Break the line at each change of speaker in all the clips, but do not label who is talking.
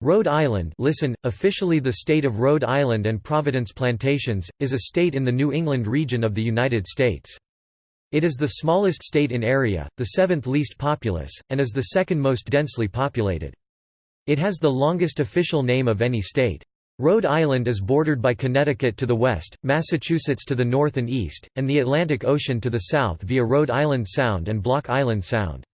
Rhode Island listen, officially the state of Rhode Island and Providence Plantations, is a state in the New England region of the United States. It is the smallest state in area, the seventh least populous, and is the second most densely populated. It has the longest official name of any state. Rhode Island is bordered by Connecticut to the west, Massachusetts to the north and east, and the Atlantic Ocean to the south via Rhode Island Sound and Block Island Sound.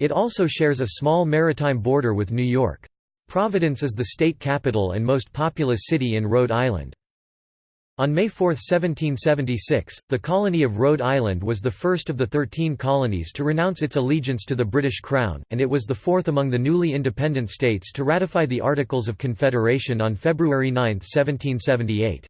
It also shares a small maritime border with New York. Providence is the state capital and most populous city in Rhode Island. On May 4, 1776, the colony of Rhode Island was the first of the thirteen colonies to renounce its allegiance to the British Crown, and it was the fourth among the newly independent states to ratify the Articles of Confederation on February 9, 1778.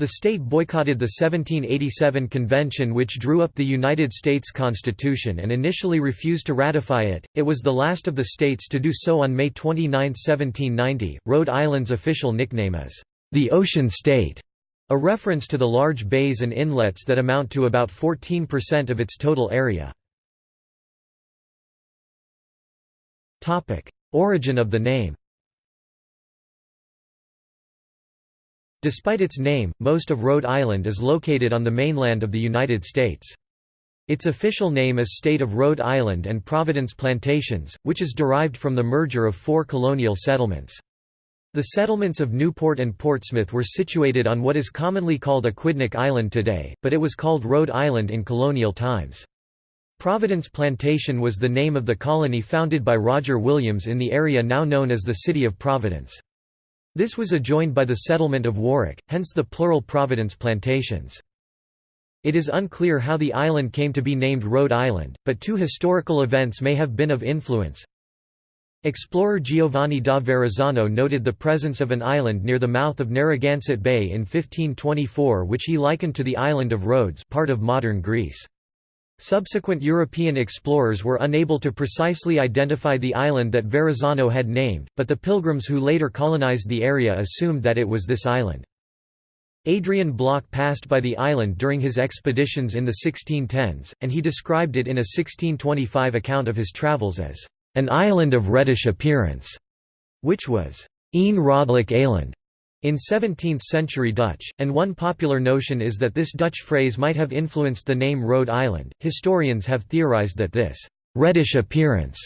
The state boycotted the 1787 convention which drew up the United States Constitution and initially refused to ratify it. It was the last of the states to do so on May 29, 1790. Rhode Island's official nickname is the Ocean State, a reference to the large bays and inlets that amount to about 14% of its total area. Topic: Origin of the name. Despite its name, most of Rhode Island is located on the mainland of the United States. Its official name is State of Rhode Island and Providence Plantations, which is derived from the merger of four colonial settlements. The settlements of Newport and Portsmouth were situated on what is commonly called Aquidneck Island today, but it was called Rhode Island in colonial times. Providence Plantation was the name of the colony founded by Roger Williams in the area now known as the City of Providence. This was adjoined by the settlement of Warwick, hence the plural Providence plantations. It is unclear how the island came to be named Rhode Island, but two historical events may have been of influence. Explorer Giovanni da Verrazzano noted the presence of an island near the mouth of Narragansett Bay in 1524 which he likened to the island of Rhodes part of modern Greece. Subsequent European explorers were unable to precisely identify the island that Verrazzano had named, but the pilgrims who later colonized the area assumed that it was this island. Adrian Block passed by the island during his expeditions in the 1610s, and he described it in a 1625 account of his travels as an island of reddish appearance, which was Een Rodelijk Eiland, in 17th-century Dutch, and one popular notion is that this Dutch phrase might have influenced the name Rhode Island. Historians have theorized that this reddish appearance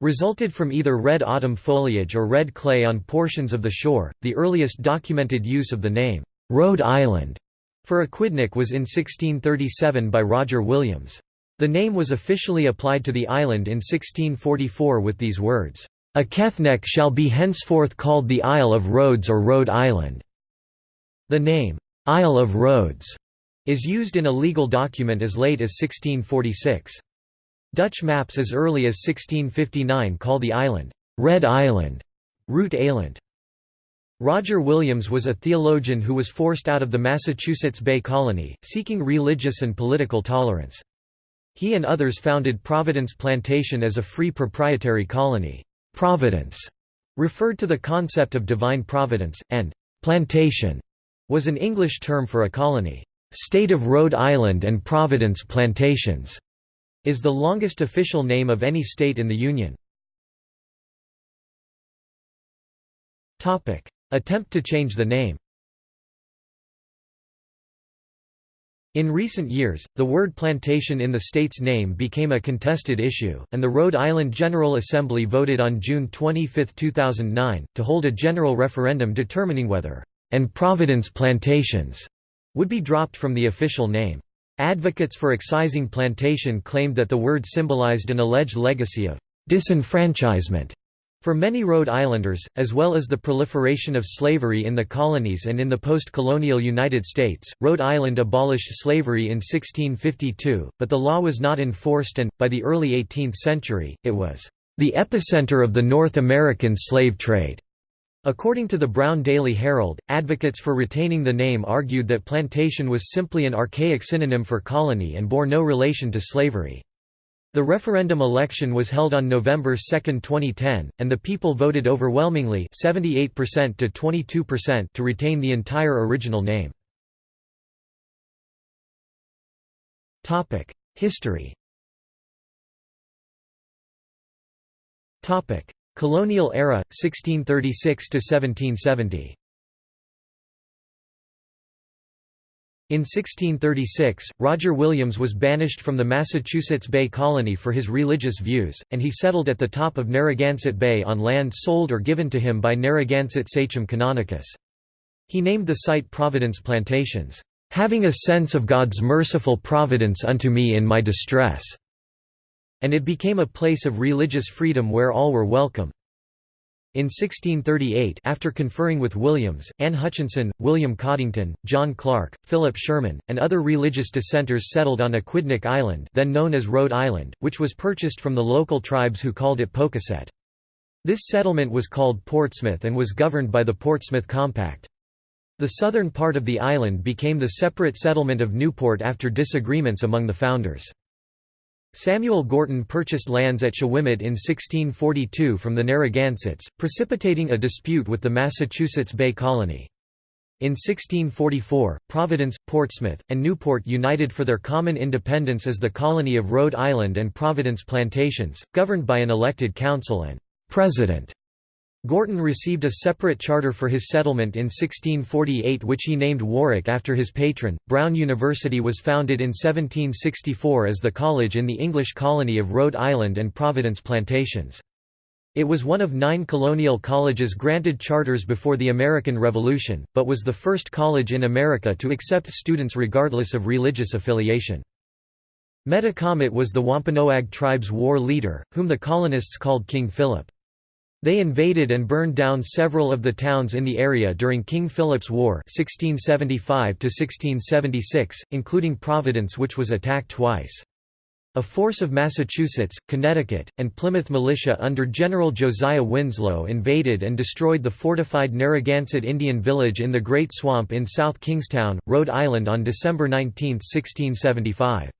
resulted from either red autumn foliage or red clay on portions of the shore. The earliest documented use of the name Rhode Island for Aquidneck was in 1637 by Roger Williams. The name was officially applied to the island in 1644 with these words, Aquethneck shall be henceforth called the Isle of Rhodes or Rhode Island. The name, Isle of Rhodes, is used in a legal document as late as 1646. Dutch maps as early as 1659 call the island, Red Island, Root Eiland. Roger Williams was a theologian who was forced out of the Massachusetts Bay Colony, seeking religious and political tolerance. He and others founded Providence Plantation as a free proprietary colony. Providence referred to the concept of divine providence, and plantation was an English term for a colony. State of Rhode Island and Providence Plantations is the longest official name of any state in the Union. Attempt to change the name In recent years, the word plantation in the state's name became a contested issue, and the Rhode Island General Assembly voted on June 25, 2009, to hold a general referendum determining whether and Providence Plantations would be dropped from the official name. Advocates for excising plantation claimed that the word symbolized an alleged legacy of disenfranchisement for many Rhode Islanders, as well as the proliferation of slavery in the colonies and in the post-colonial United States, Rhode Island abolished slavery in 1652, but the law was not enforced and, by the early 18th century, it was the epicenter of the North American slave trade. According to the Brown Daily Herald, advocates for retaining the name argued that plantation was simply an archaic synonym for colony and bore no relation to slavery. The referendum election was held on November 2, 2010, and the people voted overwhelmingly 78% to 22% to retain the entire original name. History Colonial era, 1636–1770 In 1636, Roger Williams was banished from the Massachusetts Bay Colony for his religious views, and he settled at the top of Narragansett Bay on land sold or given to him by Narragansett sachem Canonicus. He named the site Providence Plantations, "...having a sense of God's merciful providence unto me in my distress." and it became a place of religious freedom where all were welcome. In 1638 after conferring with Williams, Anne Hutchinson, William Coddington, John Clarke, Philip Sherman, and other religious dissenters settled on Aquidneck Island then known as Rhode Island, which was purchased from the local tribes who called it Pocasset. This settlement was called Portsmouth and was governed by the Portsmouth Compact. The southern part of the island became the separate settlement of Newport after disagreements among the founders. Samuel Gorton purchased lands at Shawomet in 1642 from the Narragansetts, precipitating a dispute with the Massachusetts Bay Colony. In 1644, Providence, Portsmouth, and Newport united for their common independence as the colony of Rhode Island and Providence Plantations, governed by an elected council and «president» Gorton received a separate charter for his settlement in 1648 which he named Warwick after his patron. Brown University was founded in 1764 as the college in the English colony of Rhode Island and Providence Plantations. It was one of nine colonial colleges granted charters before the American Revolution, but was the first college in America to accept students regardless of religious affiliation. Metacomet was the Wampanoag tribe's war leader, whom the colonists called King Philip. They invaded and burned down several of the towns in the area during King Philip's War 1675 including Providence which was attacked twice. A force of Massachusetts, Connecticut, and Plymouth militia under General Josiah Winslow invaded and destroyed the fortified Narragansett Indian village in the Great Swamp in South Kingstown, Rhode Island on December 19, 1675.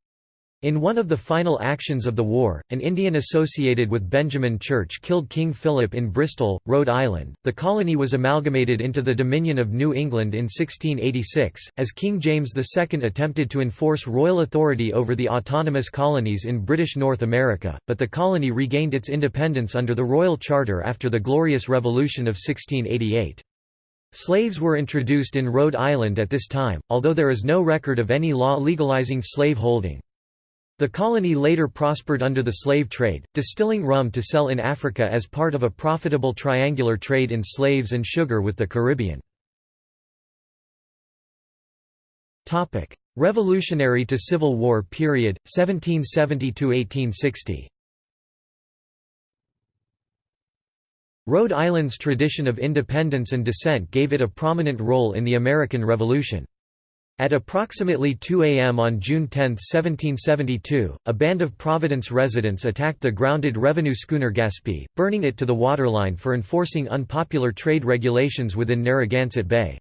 In one of the final actions of the war, an Indian associated with Benjamin Church killed King Philip in Bristol, Rhode Island. The colony was amalgamated into the Dominion of New England in 1686, as King James II attempted to enforce royal authority over the autonomous colonies in British North America, but the colony regained its independence under the Royal Charter after the Glorious Revolution of 1688. Slaves were introduced in Rhode Island at this time, although there is no record of any law legalizing slave holding. The colony later prospered under the slave trade, distilling rum to sell in Africa as part of a profitable triangular trade in slaves and sugar with the Caribbean. Revolutionary to Civil War period, 1770–1860 Rhode Island's tradition of independence and dissent gave it a prominent role in the American Revolution. At approximately 2 a.m. on June 10, 1772, a band of Providence residents attacked the grounded revenue schooner Gaspee, burning it to the waterline for enforcing unpopular trade regulations within Narragansett Bay.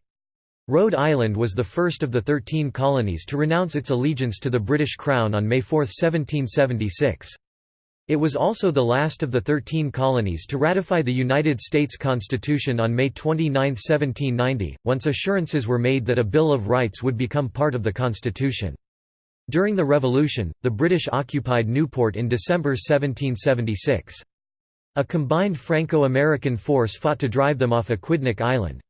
Rhode Island was the first of the Thirteen Colonies to renounce its allegiance to the British Crown on May 4, 1776. It was also the last of the Thirteen Colonies to ratify the United States Constitution on May 29, 1790, once assurances were made that a Bill of Rights would become part of the Constitution. During the Revolution, the British occupied Newport in December 1776. A combined Franco-American force fought to drive them off Aquidneck Island.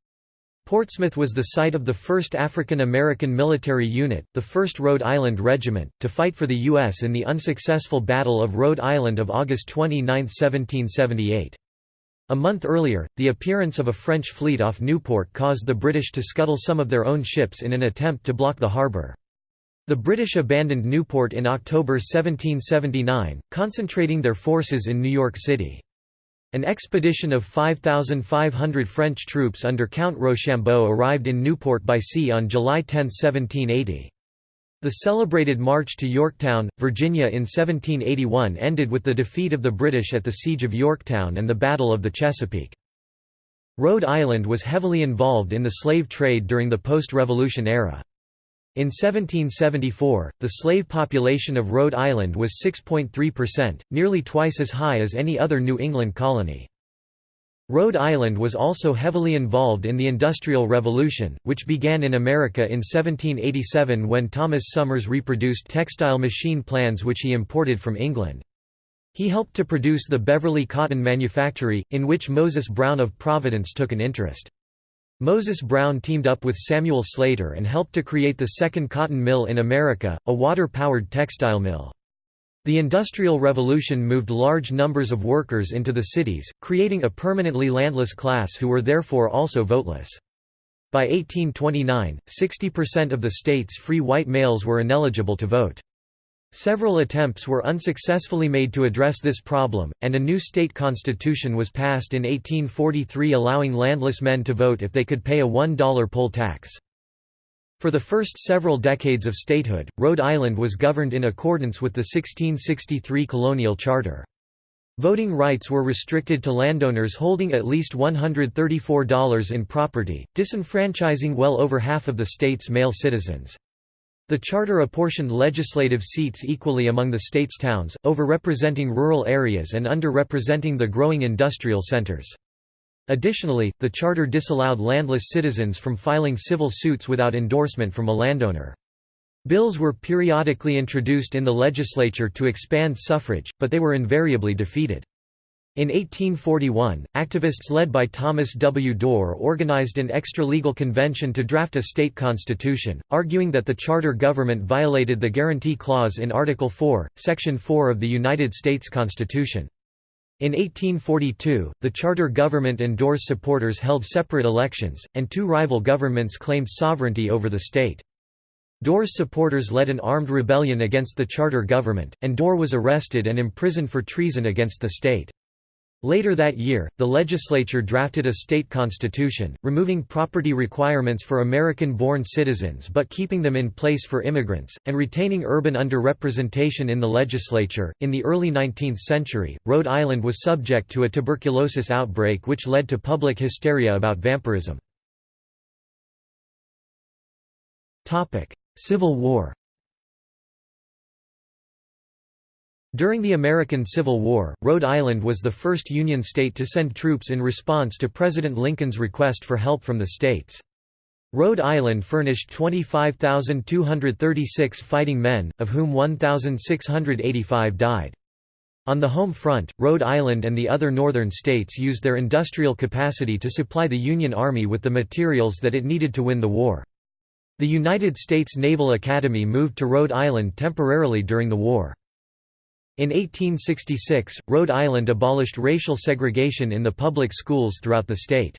Portsmouth was the site of the first African American military unit, the 1st Rhode Island Regiment, to fight for the U.S. in the unsuccessful Battle of Rhode Island of August 29, 1778. A month earlier, the appearance of a French fleet off Newport caused the British to scuttle some of their own ships in an attempt to block the harbour. The British abandoned Newport in October 1779, concentrating their forces in New York City. An expedition of 5,500 French troops under Count Rochambeau arrived in Newport by sea on July 10, 1780. The celebrated march to Yorktown, Virginia in 1781 ended with the defeat of the British at the Siege of Yorktown and the Battle of the Chesapeake. Rhode Island was heavily involved in the slave trade during the post-revolution era. In 1774, the slave population of Rhode Island was 6.3%, nearly twice as high as any other New England colony. Rhode Island was also heavily involved in the Industrial Revolution, which began in America in 1787 when Thomas Somers reproduced textile machine plans which he imported from England. He helped to produce the Beverly Cotton Manufactory, in which Moses Brown of Providence took an interest. Moses Brown teamed up with Samuel Slater and helped to create the second cotton mill in America, a water-powered textile mill. The Industrial Revolution moved large numbers of workers into the cities, creating a permanently landless class who were therefore also voteless. By 1829, 60% of the state's free white males were ineligible to vote. Several attempts were unsuccessfully made to address this problem, and a new state constitution was passed in 1843 allowing landless men to vote if they could pay a $1 poll tax. For the first several decades of statehood, Rhode Island was governed in accordance with the 1663 colonial charter. Voting rights were restricted to landowners holding at least $134 in property, disenfranchising well over half of the state's male citizens. The charter apportioned legislative seats equally among the state's towns, overrepresenting rural areas and underrepresenting the growing industrial centers. Additionally, the charter disallowed landless citizens from filing civil suits without endorsement from a landowner. Bills were periodically introduced in the legislature to expand suffrage, but they were invariably defeated. In 1841, activists led by Thomas W. Dorr organized an extra-legal convention to draft a state constitution, arguing that the charter government violated the Guarantee Clause in Article 4, Section 4 of the United States Constitution. In 1842, the charter government and Dorr's supporters held separate elections, and two rival governments claimed sovereignty over the state. Dorr's supporters led an armed rebellion against the charter government, and Dorr was arrested and imprisoned for treason against the state. Later that year, the legislature drafted a state constitution, removing property requirements for American-born citizens but keeping them in place for immigrants, and retaining urban underrepresentation in the legislature. In the early 19th century, Rhode Island was subject to a tuberculosis outbreak which led to public hysteria about vampirism. Civil War During the American Civil War, Rhode Island was the first Union state to send troops in response to President Lincoln's request for help from the states. Rhode Island furnished 25,236 fighting men, of whom 1,685 died. On the home front, Rhode Island and the other northern states used their industrial capacity to supply the Union Army with the materials that it needed to win the war. The United States Naval Academy moved to Rhode Island temporarily during the war. In 1866, Rhode Island abolished racial segregation in the public schools throughout the state.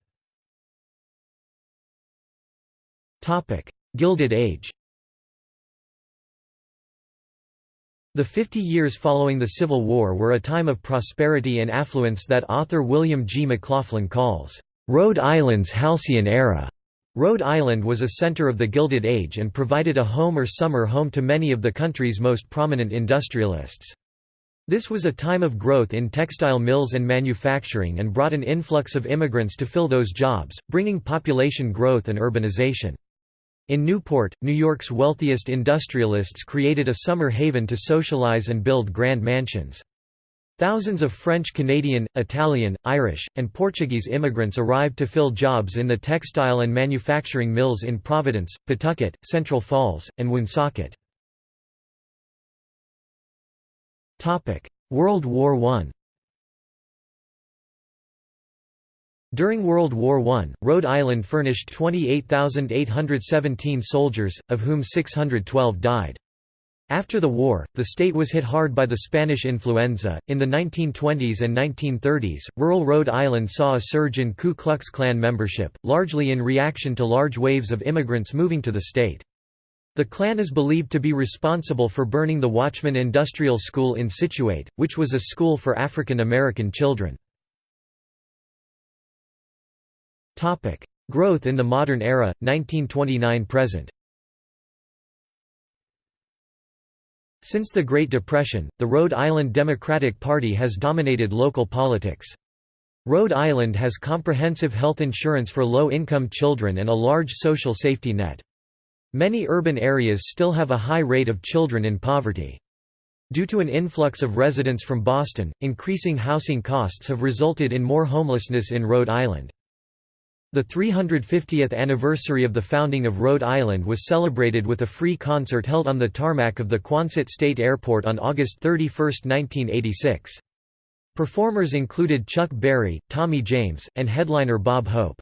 Gilded Age The 50 years following the Civil War were a time of prosperity and affluence that author William G. McLoughlin calls, "...Rhode Island's halcyon era." Rhode Island was a center of the Gilded Age and provided a home or summer home to many of the country's most prominent industrialists. This was a time of growth in textile mills and manufacturing and brought an influx of immigrants to fill those jobs, bringing population growth and urbanization. In Newport, New York's wealthiest industrialists created a summer haven to socialize and build grand mansions. Thousands of French Canadian, Italian, Irish, and Portuguese immigrants arrived to fill jobs in the textile and manufacturing mills in Providence, Pawtucket, Central Falls, and Woonsocket. World War I During World War I, Rhode Island furnished 28,817 soldiers, of whom 612 died. After the war, the state was hit hard by the Spanish influenza. In the 1920s and 1930s, rural Rhode Island saw a surge in Ku Klux Klan membership, largely in reaction to large waves of immigrants moving to the state. The Klan is believed to be responsible for burning the Watchman Industrial School in Scituate, which was a school for African American children. Growth in the modern era, 1929–present Since the Great Depression, the Rhode Island Democratic Party has dominated local politics. Rhode Island has comprehensive health insurance for low-income children and a large social safety net. Many urban areas still have a high rate of children in poverty. Due to an influx of residents from Boston, increasing housing costs have resulted in more homelessness in Rhode Island. The 350th anniversary of the founding of Rhode Island was celebrated with a free concert held on the tarmac of the Quonset State Airport on August 31, 1986. Performers included Chuck Berry, Tommy James, and headliner Bob Hope.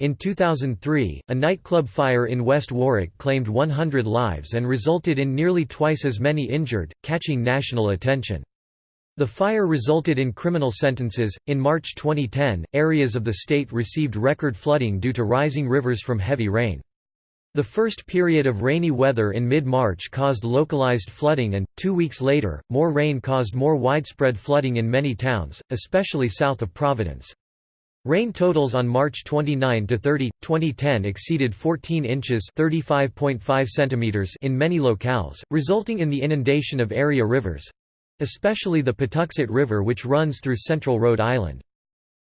In 2003, a nightclub fire in West Warwick claimed 100 lives and resulted in nearly twice as many injured, catching national attention. The fire resulted in criminal sentences. In March 2010, areas of the state received record flooding due to rising rivers from heavy rain. The first period of rainy weather in mid-March caused localized flooding and, two weeks later, more rain caused more widespread flooding in many towns, especially south of Providence. Rain totals on March 29 to 30, 2010 exceeded 14 inches (35.5 centimeters in many locales, resulting in the inundation of area rivers, especially the Pawtuxet River which runs through central Rhode Island.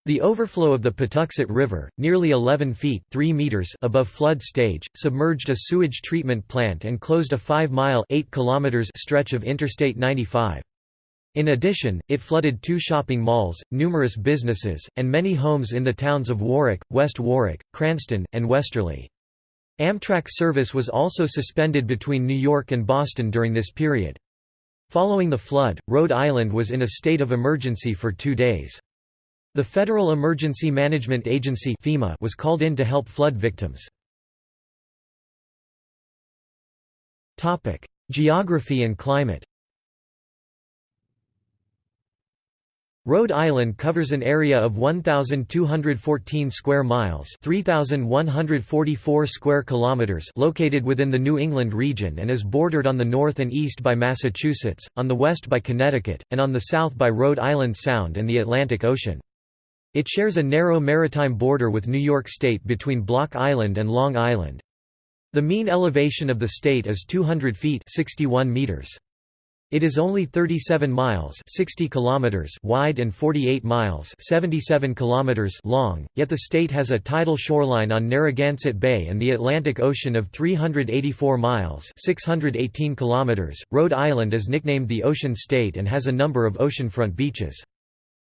The overflow of the Pawtuxet River, nearly 11 feet 3 meters above flood stage, submerged a sewage treatment plant and closed a 5-mile stretch of Interstate 95. In addition, it flooded two shopping malls, numerous businesses, and many homes in the towns of Warwick, West Warwick, Cranston, and Westerly. Amtrak service was also suspended between New York and Boston during this period. Following the flood, Rhode Island was in a state of emergency for two days. The Federal Emergency Management Agency FEMA was called in to help flood victims. Geography and climate Rhode Island covers an area of 1214 square miles, 3144 square kilometers, located within the New England region and is bordered on the north and east by Massachusetts, on the west by Connecticut, and on the south by Rhode Island Sound and the Atlantic Ocean. It shares a narrow maritime border with New York State between Block Island and Long Island. The mean elevation of the state is 200 feet 61 meters. It is only 37 miles 60 kilometers wide and 48 miles 77 kilometers long, yet the state has a tidal shoreline on Narragansett Bay and the Atlantic Ocean of 384 miles 618 kilometers. Rhode Island is nicknamed the Ocean State and has a number of oceanfront beaches.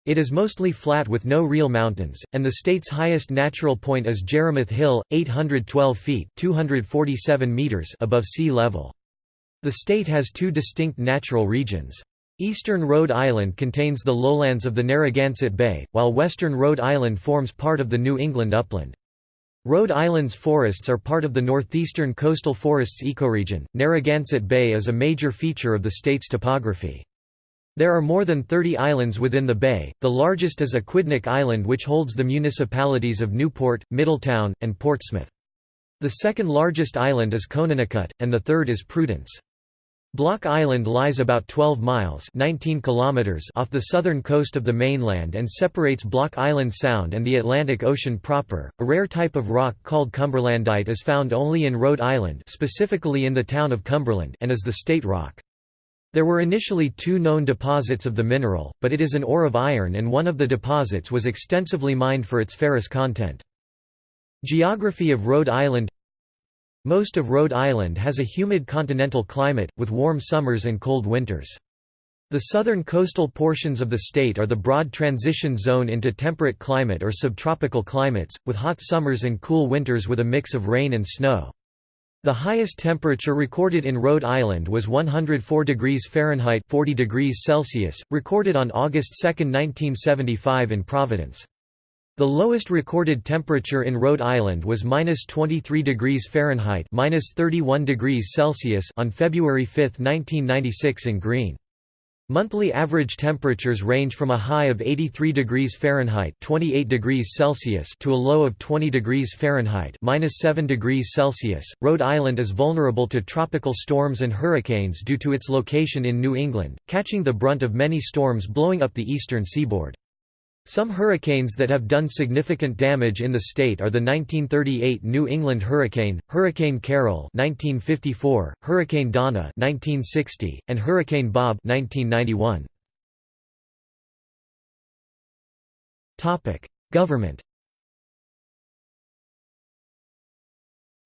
It is mostly flat with no real mountains, and the state's highest natural point is Jerimoth Hill, 812 feet 247 meters above sea level. The state has two distinct natural regions. Eastern Rhode Island contains the lowlands of the Narragansett Bay, while western Rhode Island forms part of the New England upland. Rhode Island's forests are part of the northeastern coastal forests ecoregion. Narragansett Bay is a major feature of the state's topography. There are more than 30 islands within the bay, the largest is Aquidneck Island which holds the municipalities of Newport, Middletown, and Portsmouth. The second largest island is Conanicut, and the third is Prudence. Block Island lies about 12 miles 19 kilometers off the southern coast of the mainland and separates Block Island Sound and the Atlantic Ocean proper. A rare type of rock called cumberlandite is found only in Rhode Island specifically in the town of Cumberland and is the state rock. There were initially two known deposits of the mineral, but it is an ore of iron and one of the deposits was extensively mined for its ferrous content. Geography of Rhode Island most of Rhode Island has a humid continental climate, with warm summers and cold winters. The southern coastal portions of the state are the broad transition zone into temperate climate or subtropical climates, with hot summers and cool winters with a mix of rain and snow. The highest temperature recorded in Rhode Island was 104 degrees Fahrenheit 40 degrees Celsius, recorded on August 2, 1975 in Providence. The lowest recorded temperature in Rhode Island was minus 23 degrees Fahrenheit minus 31 degrees Celsius on February 5, 1996 in Greene. Monthly average temperatures range from a high of 83 degrees Fahrenheit 28 degrees Celsius to a low of 20 degrees Fahrenheit minus 7 degrees Celsius. Rhode Island is vulnerable to tropical storms and hurricanes due to its location in New England, catching the brunt of many storms blowing up the eastern seaboard. Some hurricanes that have done significant damage in the state are the 1938 New England hurricane, Hurricane Carol (1954), Hurricane Donna (1960), and Hurricane Bob (1991). Topic: Government.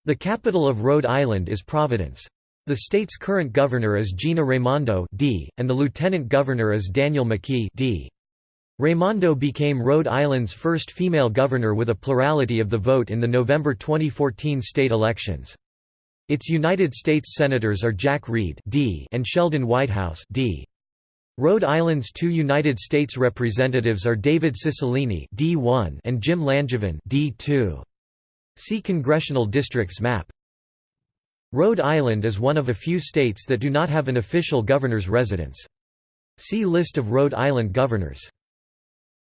The capital of Rhode Island is Providence. The state's current governor is Gina Raimondo D, and the lieutenant governor is Daniel McKee D. Raimondo became Rhode Island's first female governor with a plurality of the vote in the November 2014 state elections. Its United States Senators are Jack Reed D and Sheldon Whitehouse D. Rhode Island's two United States Representatives are David Cicilline D1 and Jim Langevin D2. See Congressional Districts map. Rhode Island is one of a few states that do not have an official governor's residence. See List of Rhode Island governors.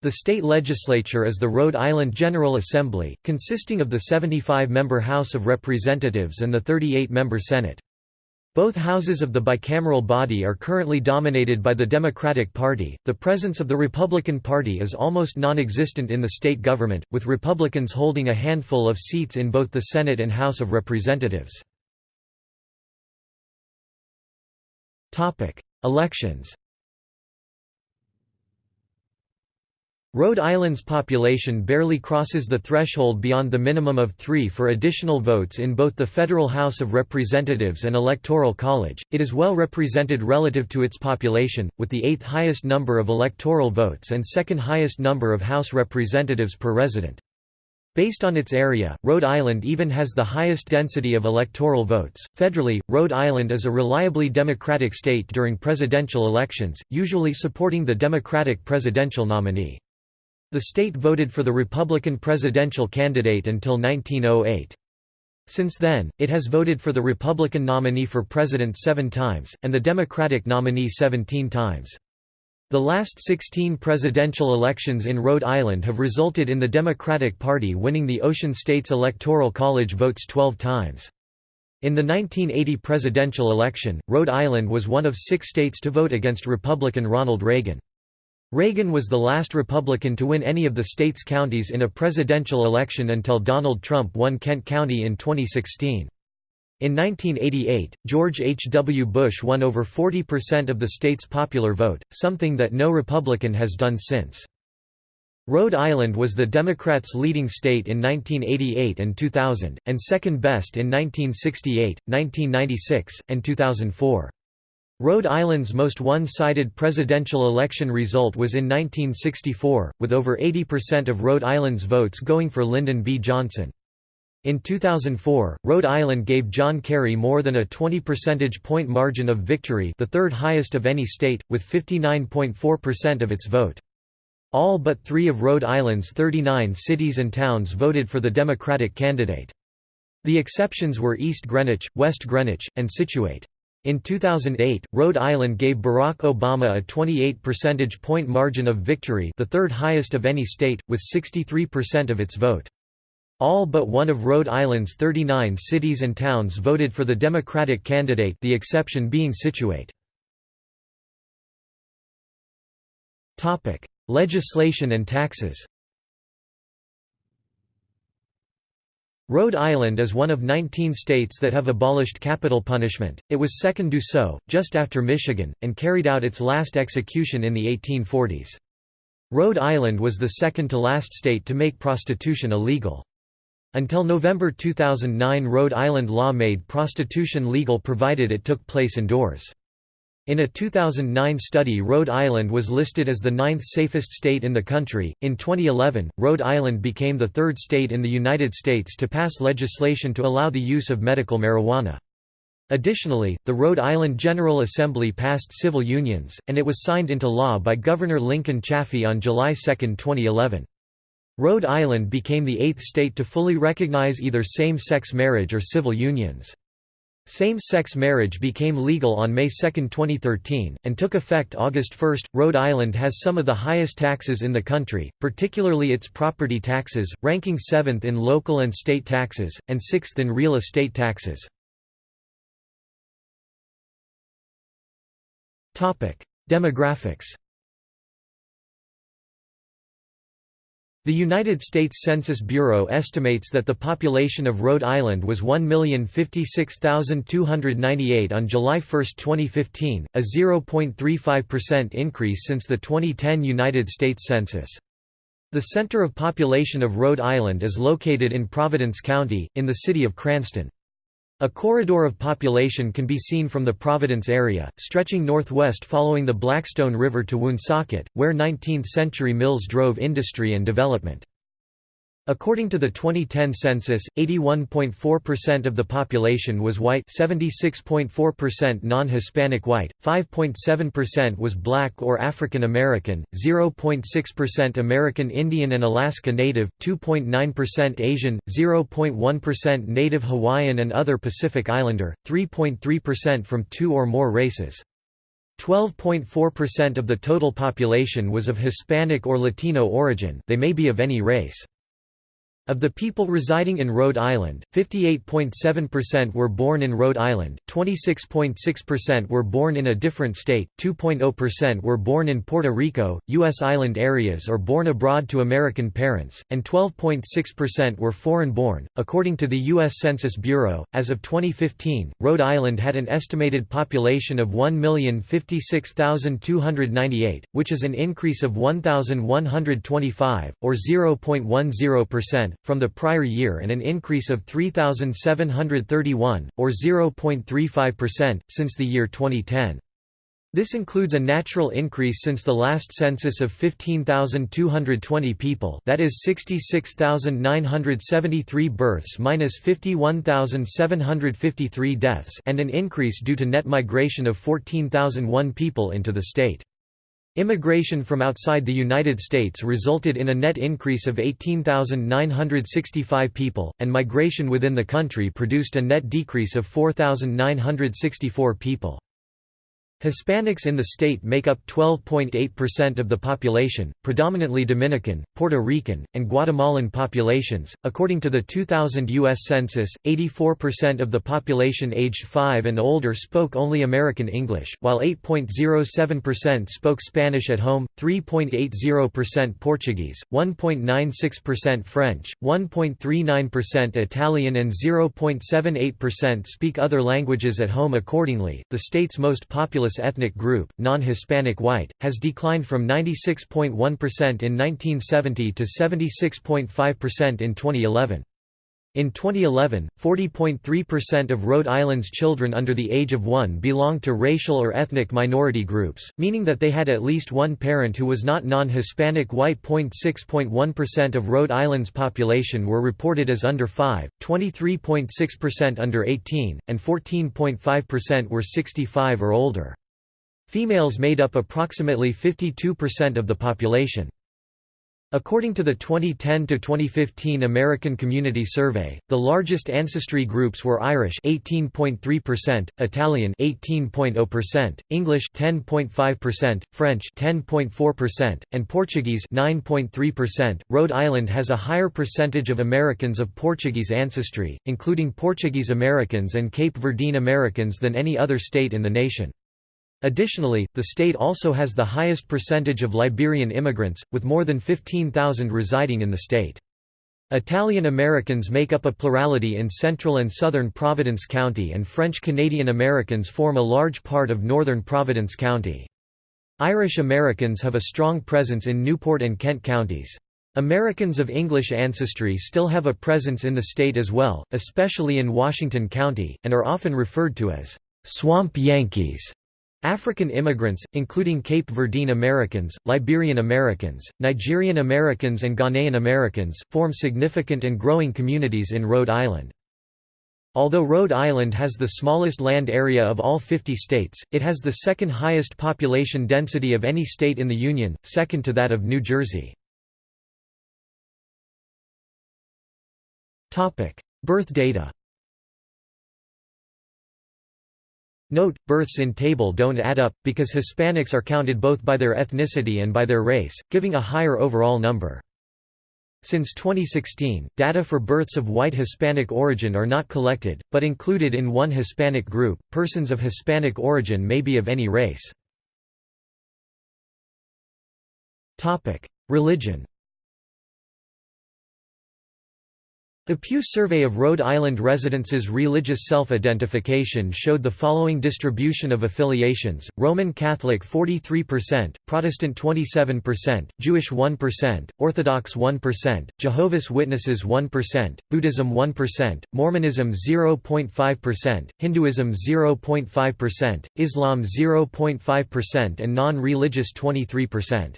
The state legislature is the Rhode Island General Assembly, consisting of the 75-member House of Representatives and the 38-member Senate. Both houses of the bicameral body are currently dominated by the Democratic Party. The presence of the Republican Party is almost non existent in the state government, with Republicans holding a handful of seats in both the Senate and House of Representatives. Topic: Elections Rhode Island's population barely crosses the threshold beyond the minimum of three for additional votes in both the federal House of Representatives and Electoral College. It is well represented relative to its population, with the eighth highest number of electoral votes and second highest number of House representatives per resident. Based on its area, Rhode Island even has the highest density of electoral votes. Federally, Rhode Island is a reliably Democratic state during presidential elections, usually supporting the Democratic presidential nominee. The state voted for the Republican presidential candidate until 1908. Since then, it has voted for the Republican nominee for president seven times, and the Democratic nominee 17 times. The last 16 presidential elections in Rhode Island have resulted in the Democratic Party winning the Ocean States Electoral College votes 12 times. In the 1980 presidential election, Rhode Island was one of six states to vote against Republican Ronald Reagan. Reagan was the last Republican to win any of the state's counties in a presidential election until Donald Trump won Kent County in 2016. In 1988, George H. W. Bush won over 40% of the state's popular vote, something that no Republican has done since. Rhode Island was the Democrats' leading state in 1988 and 2000, and second best in 1968, 1996, and 2004. Rhode Island's most one-sided presidential election result was in 1964, with over 80% of Rhode Island's votes going for Lyndon B. Johnson. In 2004, Rhode Island gave John Kerry more than a 20 percentage point margin of victory the third highest of any state, with 59.4% of its vote. All but three of Rhode Island's 39 cities and towns voted for the Democratic candidate. The exceptions were East Greenwich, West Greenwich, and Scituate. In 2008, Rhode Island gave Barack Obama a 28 percentage point margin of victory the third highest of any state, with 63% of its vote. All but one of Rhode Island's 39 cities and towns voted for the Democratic candidate the exception being Scituate. Legislation and taxes Rhode Island is one of 19 states that have abolished capital punishment, it was second do so, just after Michigan, and carried out its last execution in the 1840s. Rhode Island was the second to last state to make prostitution illegal. Until November 2009 Rhode Island law made prostitution legal provided it took place indoors. In a 2009 study, Rhode Island was listed as the ninth safest state in the country. In 2011, Rhode Island became the third state in the United States to pass legislation to allow the use of medical marijuana. Additionally, the Rhode Island General Assembly passed civil unions, and it was signed into law by Governor Lincoln Chafee on July 2, 2011. Rhode Island became the eighth state to fully recognize either same-sex marriage or civil unions. Same-sex marriage became legal on May 2, 2013, and took effect August 1. Rhode Island has some of the highest taxes in the country, particularly its property taxes, ranking 7th in local and state taxes, and 6th in real estate taxes. Demographics The United States Census Bureau estimates that the population of Rhode Island was 1,056,298 on July 1, 2015, a 0.35% increase since the 2010 United States Census. The center of population of Rhode Island is located in Providence County, in the city of Cranston. A corridor of population can be seen from the Providence area, stretching northwest following the Blackstone River to Woonsocket, where 19th-century mills drove industry and development. According to the 2010 census, 81.4% of the population was white 76.4% non-Hispanic white, 5.7% was black or African American, 0.6% American Indian and Alaska Native, 2.9% Asian, 0.1% Native Hawaiian and other Pacific Islander, 3.3% from two or more races. 12.4% of the total population was of Hispanic or Latino origin they may be of any race. Of the people residing in Rhode Island, 58.7% were born in Rhode Island, 26.6% were born in a different state, 2.0% were born in Puerto Rico, U.S. island areas or born abroad to American parents, and 12.6% were foreign-born. According to the U.S. Census Bureau, as of 2015, Rhode Island had an estimated population of 1,056,298, which is an increase of 1,125, or 0.10%, from the prior year and an increase of 3,731, or 0.35%, since the year 2010. This includes a natural increase since the last census of 15,220 people that is 66,973 births minus 51,753 deaths and an increase due to net migration of 14,001 people into the state. Immigration from outside the United States resulted in a net increase of 18,965 people, and migration within the country produced a net decrease of 4,964 people. Hispanics in the state make up 12.8% of the population, predominantly Dominican, Puerto Rican, and Guatemalan populations. According to the 2000 U.S. Census, 84% of the population aged 5 and older spoke only American English, while 8.07% spoke Spanish at home, 3.80% Portuguese, 1.96% French, 1.39% Italian, and 0.78% speak other languages at home. Accordingly, the state's most populous ethnic group, non-Hispanic white, has declined from 96.1% in 1970 to 76.5% in 2011. In 2011, 40.3% of Rhode Island's children under the age of one belonged to racial or ethnic minority groups, meaning that they had at least one parent who was not non-Hispanic white. 6.1% of Rhode Island's population were reported as under 5, 23.6% under 18, and 14.5% were 65 or older. Females made up approximately 52% of the population. According to the 2010–2015 American Community Survey, the largest ancestry groups were Irish 18.3%, Italian 18.0%, English 10.5%, French 10.4%, and Portuguese 9.3%. Rhode Island has a higher percentage of Americans of Portuguese ancestry, including Portuguese Americans and Cape Verdean Americans than any other state in the nation. Additionally, the state also has the highest percentage of Liberian immigrants, with more than 15,000 residing in the state. Italian Americans make up a plurality in central and southern Providence County and French Canadian Americans form a large part of northern Providence County. Irish Americans have a strong presence in Newport and Kent counties. Americans of English ancestry still have a presence in the state as well, especially in Washington County, and are often referred to as «swamp Yankees». African immigrants, including Cape Verdean Americans, Liberian Americans, Nigerian Americans and Ghanaian Americans, form significant and growing communities in Rhode Island. Although Rhode Island has the smallest land area of all 50 states, it has the second highest population density of any state in the Union, second to that of New Jersey. Birth data Note, births in table don't add up, because Hispanics are counted both by their ethnicity and by their race, giving a higher overall number. Since 2016, data for births of white Hispanic origin are not collected, but included in one Hispanic group. Persons of Hispanic origin may be of any race. Religion. The Pew Survey of Rhode Island Residents' religious self-identification showed the following distribution of affiliations, Roman Catholic 43%, Protestant 27%, Jewish 1%, Orthodox 1%, Jehovah's Witnesses 1%, Buddhism 1%, Mormonism 0.5%, Hinduism 0.5%, Islam 0.5% and non-religious 23%.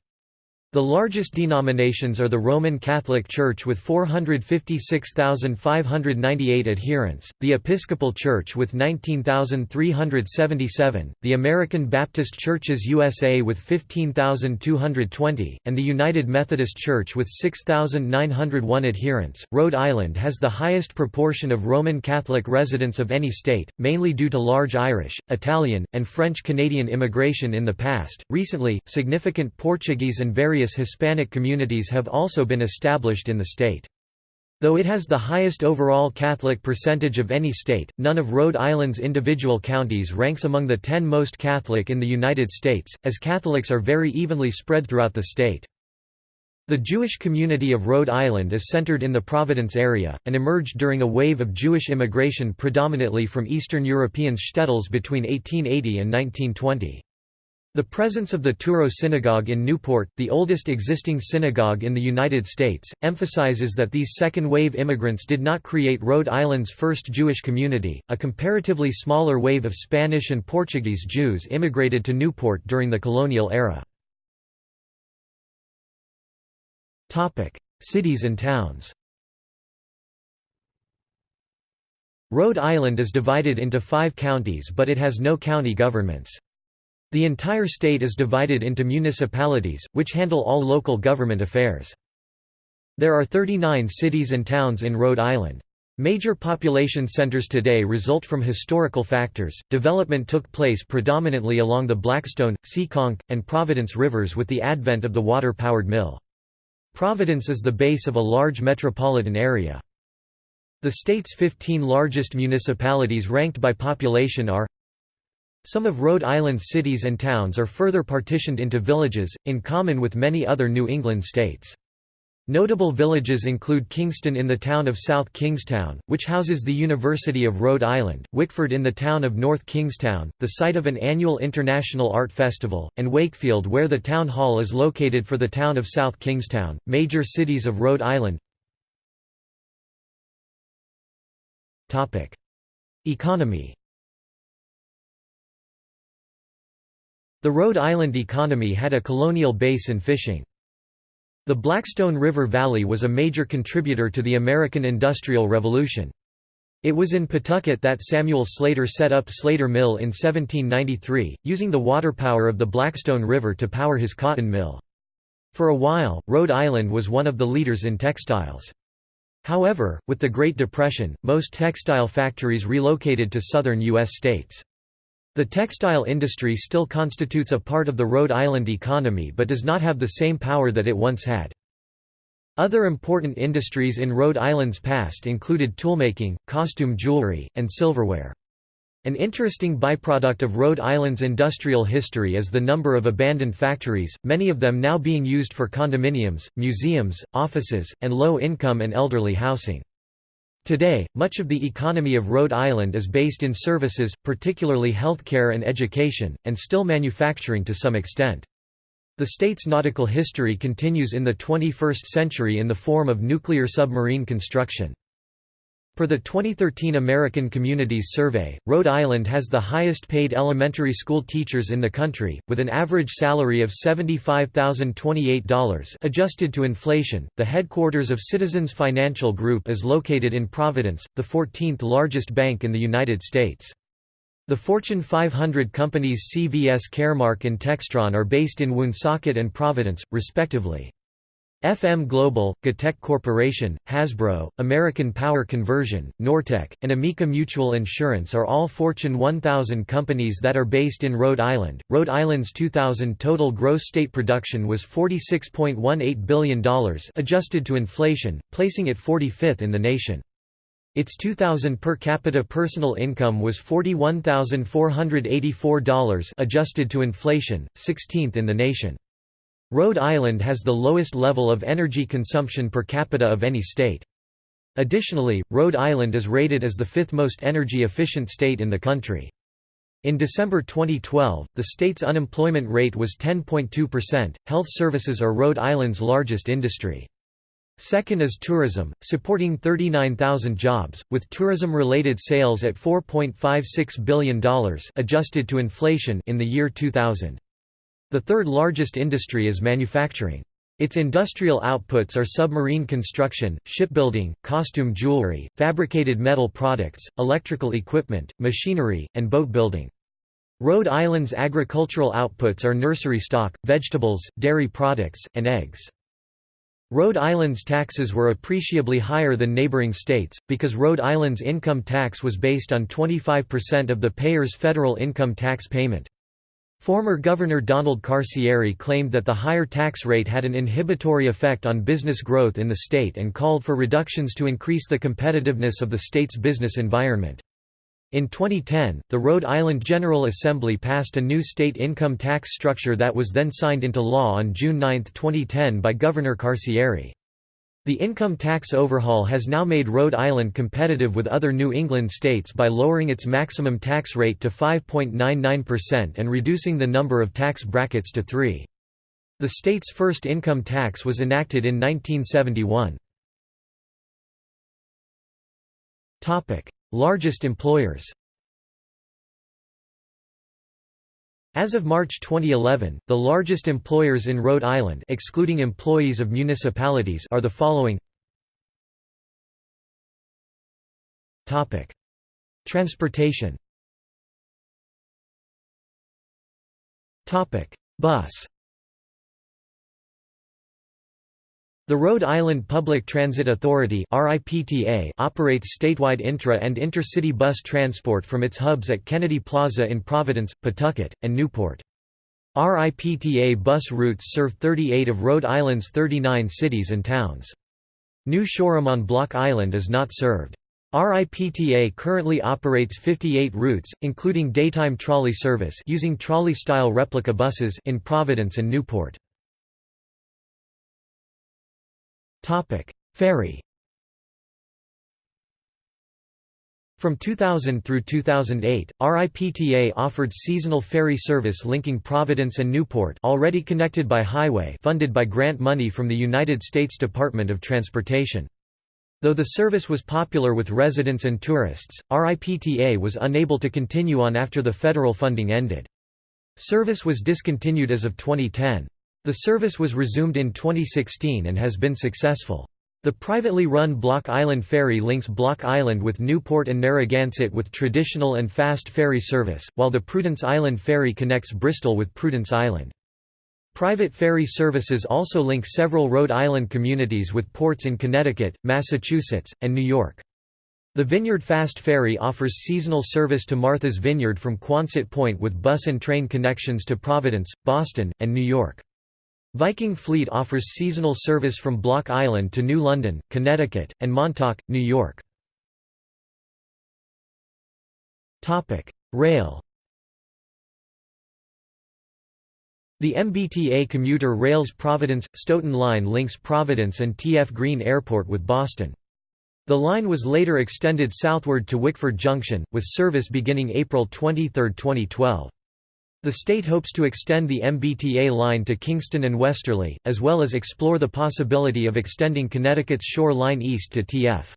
The largest denominations are the Roman Catholic Church with 456,598 adherents, the Episcopal Church with 19,377, the American Baptist Churches USA with 15,220, and the United Methodist Church with 6,901 adherents. Rhode Island has the highest proportion of Roman Catholic residents of any state, mainly due to large Irish, Italian, and French Canadian immigration in the past. Recently, significant Portuguese and various various Hispanic communities have also been established in the state. Though it has the highest overall Catholic percentage of any state, none of Rhode Island's individual counties ranks among the ten most Catholic in the United States, as Catholics are very evenly spread throughout the state. The Jewish community of Rhode Island is centered in the Providence area, and emerged during a wave of Jewish immigration predominantly from Eastern European shtetls between 1880 and 1920. The presence of the Touro Synagogue in Newport, the oldest existing synagogue in the United States, emphasizes that these second-wave immigrants did not create Rhode Island's first Jewish community. A comparatively smaller wave of Spanish and Portuguese Jews immigrated to Newport during the colonial era. Topic: Cities and towns. Rhode Island is divided into 5 counties but it has no county governments. The entire state is divided into municipalities, which handle all local government affairs. There are 39 cities and towns in Rhode Island. Major population centers today result from historical factors. Development took place predominantly along the Blackstone, Seekonk, and Providence rivers with the advent of the water powered mill. Providence is the base of a large metropolitan area. The state's 15 largest municipalities ranked by population are some of Rhode Island's cities and towns are further partitioned into villages, in common with many other New England states. Notable villages include Kingston in the town of South Kingstown, which houses the University of Rhode Island, Wickford in the town of North Kingstown, the site of an annual International Art Festival, and Wakefield where the town hall is located for the town of South Kingstown. Major cities of Rhode Island Economy The Rhode Island economy had a colonial base in fishing. The Blackstone River Valley was a major contributor to the American Industrial Revolution. It was in Pawtucket that Samuel Slater set up Slater Mill in 1793, using the water power of the Blackstone River to power his cotton mill. For a while, Rhode Island was one of the leaders in textiles. However, with the Great Depression, most textile factories relocated to southern U.S. states. The textile industry still constitutes a part of the Rhode Island economy but does not have the same power that it once had. Other important industries in Rhode Island's past included toolmaking, costume jewelry, and silverware. An interesting byproduct of Rhode Island's industrial history is the number of abandoned factories, many of them now being used for condominiums, museums, offices, and low-income and elderly housing. Today, much of the economy of Rhode Island is based in services, particularly healthcare and education, and still manufacturing to some extent. The state's nautical history continues in the 21st century in the form of nuclear submarine construction. Per the 2013 American Communities Survey, Rhode Island has the highest paid elementary school teachers in the country, with an average salary of $75,028 adjusted to inflation. The headquarters of Citizens Financial Group is located in Providence, the 14th largest bank in the United States. The Fortune 500 companies CVS Caremark and Textron are based in Woonsocket and Providence, respectively. FM Global, GTECH Corporation, Hasbro, American Power Conversion, Nortek, and Amica Mutual Insurance are all Fortune 1000 companies that are based in Rhode Island. Rhode Island's 2000 total gross state production was $46.18 billion adjusted to inflation, placing it 45th in the nation. Its 2000 per capita personal income was $41,484 adjusted to inflation, 16th in the nation. Rhode Island has the lowest level of energy consumption per capita of any state. Additionally, Rhode Island is rated as the fifth most energy-efficient state in the country. In December 2012, the state's unemployment rate was 10.2%. Health services are Rhode Island's largest industry. Second is tourism, supporting 39,000 jobs, with tourism-related sales at $4.56 billion adjusted to inflation in the year 2000. The third largest industry is manufacturing. Its industrial outputs are submarine construction, shipbuilding, costume jewelry, fabricated metal products, electrical equipment, machinery, and boat building. Rhode Island's agricultural outputs are nursery stock, vegetables, dairy products, and eggs. Rhode Island's taxes were appreciably higher than neighboring states, because Rhode Island's income tax was based on 25% of the payer's federal income tax payment. Former Governor Donald Carcieri claimed that the higher tax rate had an inhibitory effect on business growth in the state and called for reductions to increase the competitiveness of the state's business environment. In 2010, the Rhode Island General Assembly passed a new state income tax structure that was then signed into law on June 9, 2010 by Governor Carcieri. The income tax overhaul has now made Rhode Island competitive with other New England states by lowering its maximum tax rate to 5.99% and reducing the number of tax brackets to three. The state's first income tax was enacted in 1971. Largest employers As of March 2011, the largest employers in Rhode Island excluding employees of municipalities are the following. Transportation. Bus The Rhode Island Public Transit Authority operates statewide intra- and intercity bus transport from its hubs at Kennedy Plaza in Providence, Pawtucket, and Newport. RIPTA bus routes serve 38 of Rhode Island's 39 cities and towns. New Shoreham on Block Island is not served. RIPTA currently operates 58 routes, including daytime trolley service using trolley-style replica buses in Providence and Newport. Topic: Ferry. From 2000 through 2008, RIPTA offered seasonal ferry service linking Providence and Newport already connected by highway funded by grant money from the United States Department of Transportation. Though the service was popular with residents and tourists, RIPTA was unable to continue on after the federal funding ended. Service was discontinued as of 2010. The service was resumed in 2016 and has been successful. The privately run Block Island Ferry links Block Island with Newport and Narragansett with traditional and fast ferry service, while the Prudence Island Ferry connects Bristol with Prudence Island. Private ferry services also link several Rhode Island communities with ports in Connecticut, Massachusetts, and New York. The Vineyard Fast Ferry offers seasonal service to Martha's Vineyard from Quonset Point with bus and train connections to Providence, Boston, and New York. Viking Fleet offers seasonal service from Block Island to New London, Connecticut, and Montauk, New York. Rail The MBTA commuter rails Providence-Stoughton line links Providence and TF Green Airport with Boston. The line was later extended southward to Wickford Junction, with service beginning April 23, 2012. The state hopes to extend the MBTA line to Kingston and Westerly, as well as explore the possibility of extending Connecticut's Shore Line east to TF.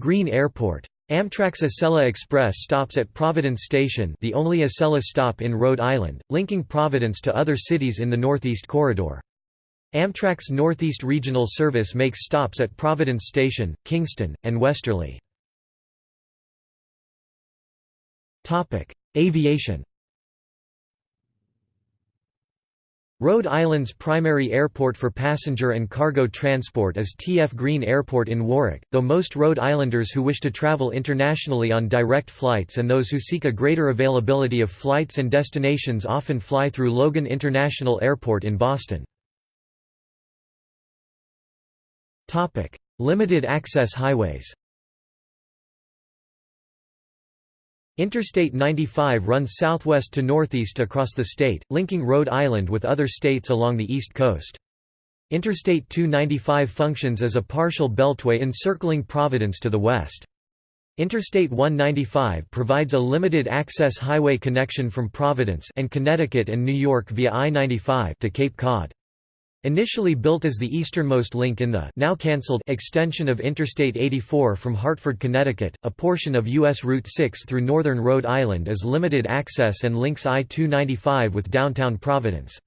Green Airport. Amtrak's Acela Express stops at Providence Station the only Acela stop in Rhode Island, linking Providence to other cities in the Northeast Corridor. Amtrak's Northeast Regional Service makes stops at Providence Station, Kingston, and Westerly. Aviation Rhode Island's primary airport for passenger and cargo transport is TF Green Airport in Warwick, though most Rhode Islanders who wish to travel internationally on direct flights and those who seek a greater availability of flights and destinations often fly through Logan International Airport in Boston. Limited access highways Interstate 95 runs southwest to northeast across the state, linking Rhode Island with other states along the east coast. Interstate 295 functions as a partial beltway encircling Providence to the west. Interstate 195 provides a limited-access highway connection from Providence and Connecticut and New York via I-95 to Cape Cod. Initially built as the easternmost link in the now cancelled extension of Interstate 84 from Hartford, Connecticut, a portion of U.S. Route 6 through northern Rhode Island is limited access and links I-295 with downtown Providence.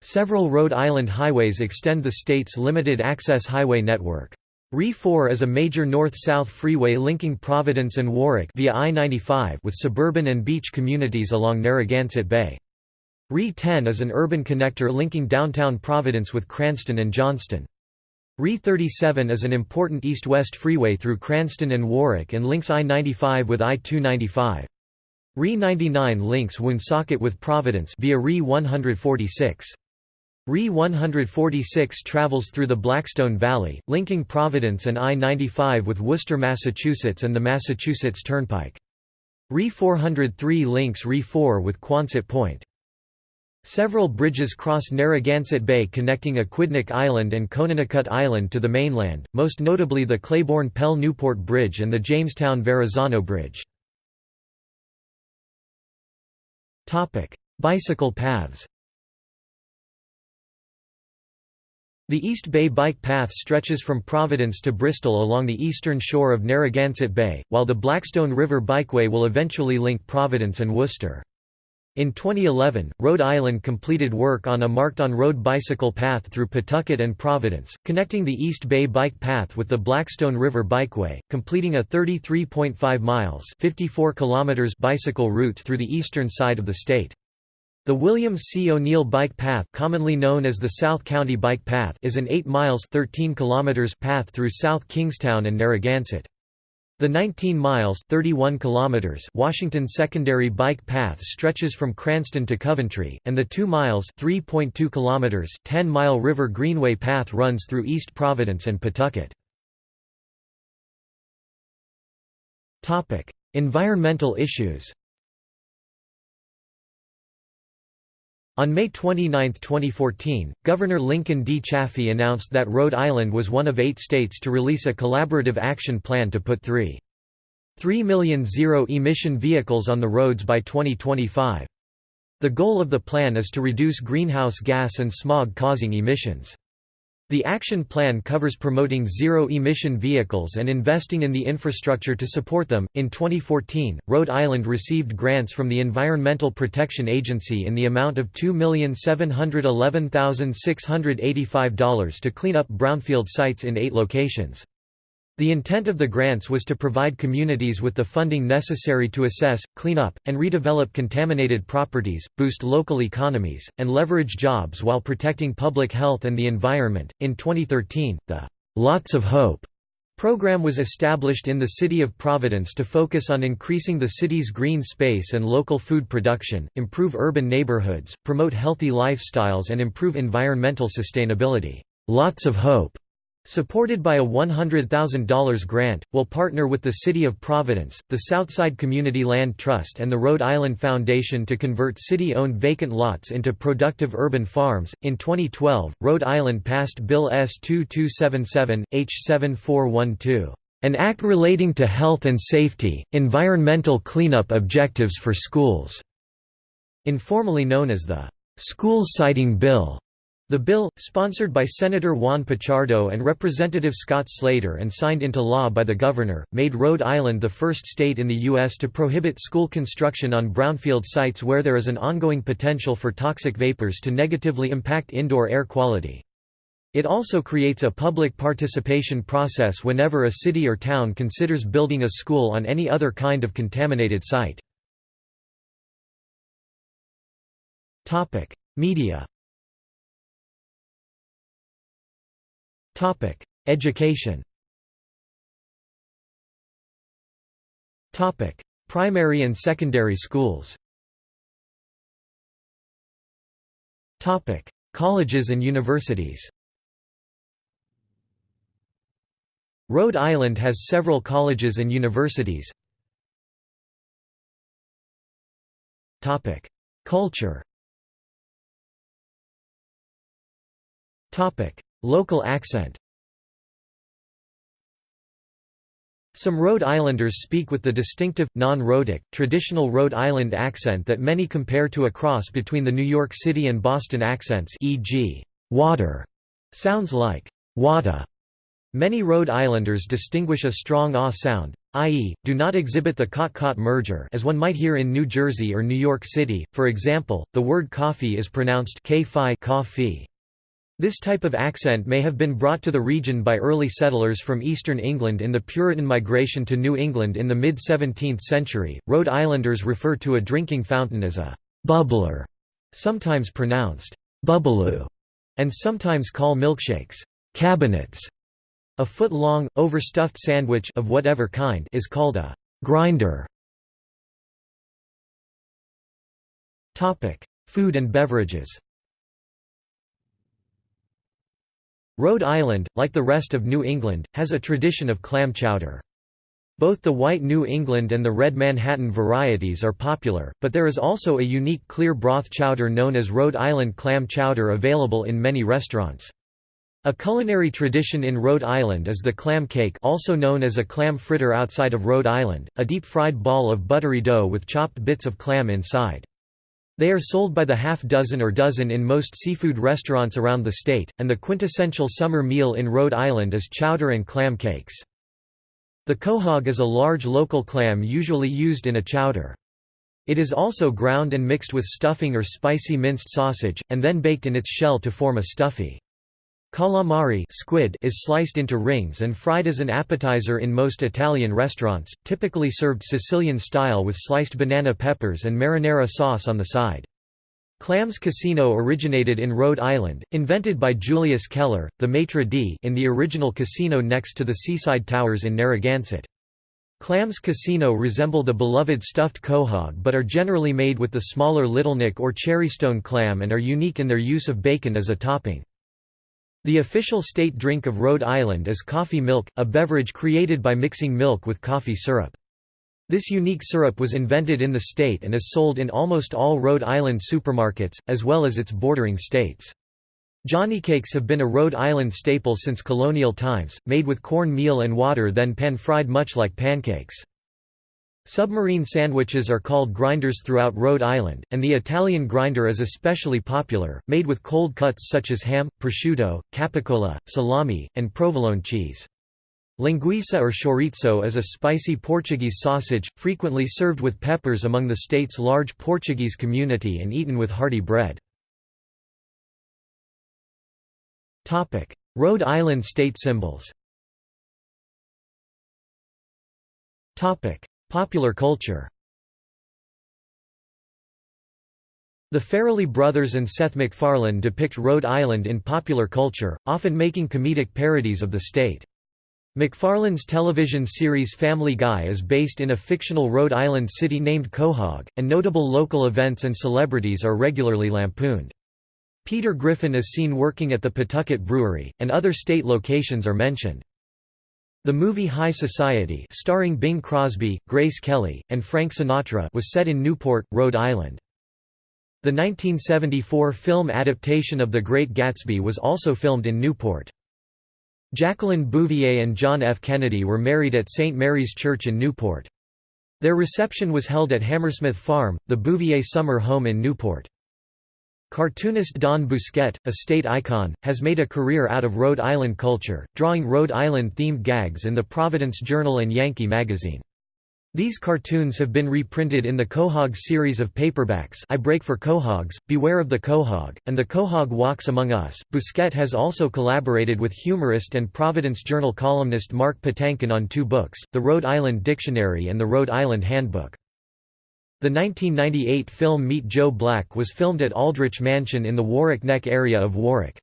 Several Rhode Island highways extend the state's limited-access highway network. RE4 is a major north-south freeway linking Providence and Warwick via I-95 with suburban and beach communities along Narragansett Bay. RE10 is an urban connector linking downtown Providence with Cranston and Johnston. RE37 is an important east-west freeway through Cranston and Warwick and links I-95 with I-295. RE99 links Woonsocket with Providence via RE146. RE 146 travels through the Blackstone Valley, linking Providence and I-95 with Worcester, Massachusetts and the Massachusetts Turnpike. RE 403 links RE 4 with Quonset Point. Several bridges cross Narragansett Bay connecting Aquidneck Island and Conanicut Island to the mainland, most notably the Claiborne-Pell Newport Bridge and the Jamestown-Verrazano Bridge. Bicycle paths The East Bay Bike Path stretches from Providence to Bristol along the eastern shore of Narragansett Bay, while the Blackstone River Bikeway will eventually link Providence and Worcester. In 2011, Rhode Island completed work on a marked-on-road bicycle path through Pawtucket and Providence, connecting the East Bay Bike Path with the Blackstone River Bikeway, completing a 33.5 miles 54 kilometers bicycle route through the eastern side of the state. The William C. O'Neill Bike Path commonly known as the South County Bike Path is an 8 miles 13 kilometers path through South Kingstown and Narragansett. The 19 miles 31 kilometers Washington Secondary Bike Path stretches from Cranston to Coventry, and the 2 miles 3.2 kilometers 10-mile River Greenway Path runs through East Providence and Pawtucket. Topic: Environmental issues On May 29, 2014, Governor Lincoln D. Chafee announced that Rhode Island was one of eight states to release a collaborative action plan to put 3. 3 million zero-emission vehicles on the roads by 2025. The goal of the plan is to reduce greenhouse gas and smog-causing emissions. The action plan covers promoting zero-emission vehicles and investing in the infrastructure to support them. In 2014, Rhode Island received grants from the Environmental Protection Agency in the amount of $2,711,685 to clean up brownfield sites in eight locations. The intent of the grants was to provide communities with the funding necessary to assess, clean up, and redevelop contaminated properties, boost local economies, and leverage jobs while protecting public health and the environment. In 2013, the Lots of Hope program was established in the city of Providence to focus on increasing the city's green space and local food production, improve urban neighborhoods, promote healthy lifestyles, and improve environmental sustainability. Lots of Hope Supported by a $100,000 grant, will partner with the City of Providence, the Southside Community Land Trust and the Rhode Island Foundation to convert city-owned vacant lots into productive urban farms. In 2012, Rhode Island passed Bill S2277, H7412, an act relating to health and safety, environmental cleanup objectives for schools, informally known as the School Siting Bill. The bill, sponsored by Senator Juan Pichardo and Representative Scott Slater and signed into law by the governor, made Rhode Island the first state in the U.S. to prohibit school construction on brownfield sites where there is an ongoing potential for toxic vapors to negatively impact indoor air quality. It also creates a public participation process whenever a city or town considers building a school on any other kind of contaminated site. Media Topic: Education. Topic: Primary and secondary schools. Topic: Colleges and universities. Rhode Island has several colleges and universities. Topic: Culture. Local accent Some Rhode Islanders speak with the distinctive, non-rhotic, traditional Rhode Island accent that many compare to a cross between the New York City and Boston accents e.g., water sounds like wada. Many Rhode Islanders distinguish a strong ah sound, i.e., do not exhibit the cot-caught merger as one might hear in New Jersey or New York City, for example, the word coffee is pronounced k-fi coffee. This type of accent may have been brought to the region by early settlers from eastern England in the Puritan migration to New England in the mid 17th century. Rhode Islanders refer to a drinking fountain as a bubbler, sometimes pronounced bubbaloo, and sometimes call milkshakes cabinets. A foot-long, overstuffed sandwich of whatever kind is called a grinder. Topic: Food and beverages. Rhode Island, like the rest of New England, has a tradition of clam chowder. Both the white New England and the red Manhattan varieties are popular, but there is also a unique clear broth chowder known as Rhode Island clam chowder available in many restaurants. A culinary tradition in Rhode Island is the clam cake also known as a clam fritter outside of Rhode Island, a deep-fried ball of buttery dough with chopped bits of clam inside. They are sold by the half dozen or dozen in most seafood restaurants around the state, and the quintessential summer meal in Rhode Island is chowder and clam cakes. The quahog is a large local clam usually used in a chowder. It is also ground and mixed with stuffing or spicy minced sausage, and then baked in its shell to form a stuffy. Calamari squid is sliced into rings and fried as an appetizer in most Italian restaurants, typically served Sicilian style with sliced banana peppers and marinara sauce on the side. Clams Casino originated in Rhode Island, invented by Julius Keller, the maitre d' in the original casino next to the seaside towers in Narragansett. Clams Casino resemble the beloved stuffed quahog but are generally made with the smaller littleneck or cherrystone clam and are unique in their use of bacon as a topping. The official state drink of Rhode Island is coffee milk, a beverage created by mixing milk with coffee syrup. This unique syrup was invented in the state and is sold in almost all Rhode Island supermarkets, as well as its bordering states. Johnny cakes have been a Rhode Island staple since colonial times, made with corn meal and water then pan-fried much like pancakes. Submarine sandwiches are called grinders throughout Rhode Island, and the Italian grinder is especially popular, made with cold cuts such as ham, prosciutto, capicola, salami, and provolone cheese. Linguiça or chorizo is a spicy Portuguese sausage, frequently served with peppers among the state's large Portuguese community and eaten with hearty bread. Rhode Island state symbols Popular culture The Farrelly brothers and Seth MacFarlane depict Rhode Island in popular culture, often making comedic parodies of the state. MacFarlane's television series Family Guy is based in a fictional Rhode Island city named Quahog, and notable local events and celebrities are regularly lampooned. Peter Griffin is seen working at the Pawtucket Brewery, and other state locations are mentioned. The movie High Society starring Bing Crosby, Grace Kelly, and Frank Sinatra was set in Newport, Rhode Island. The 1974 film adaptation of The Great Gatsby was also filmed in Newport. Jacqueline Bouvier and John F. Kennedy were married at St. Mary's Church in Newport. Their reception was held at Hammersmith Farm, the Bouvier summer home in Newport. Cartoonist Don Bousquet, a state icon, has made a career out of Rhode Island culture, drawing Rhode Island-themed gags in the Providence Journal and Yankee magazine. These cartoons have been reprinted in the Quahog series of paperbacks I Break for Quahogs, Beware of the Quahog, and The Quahog Walks Among Us. Bousquet has also collaborated with humorist and Providence Journal columnist Mark Patinkin on two books, The Rhode Island Dictionary and The Rhode Island Handbook. The 1998 film Meet Joe Black was filmed at Aldrich Mansion in the Warwick Neck area of Warwick.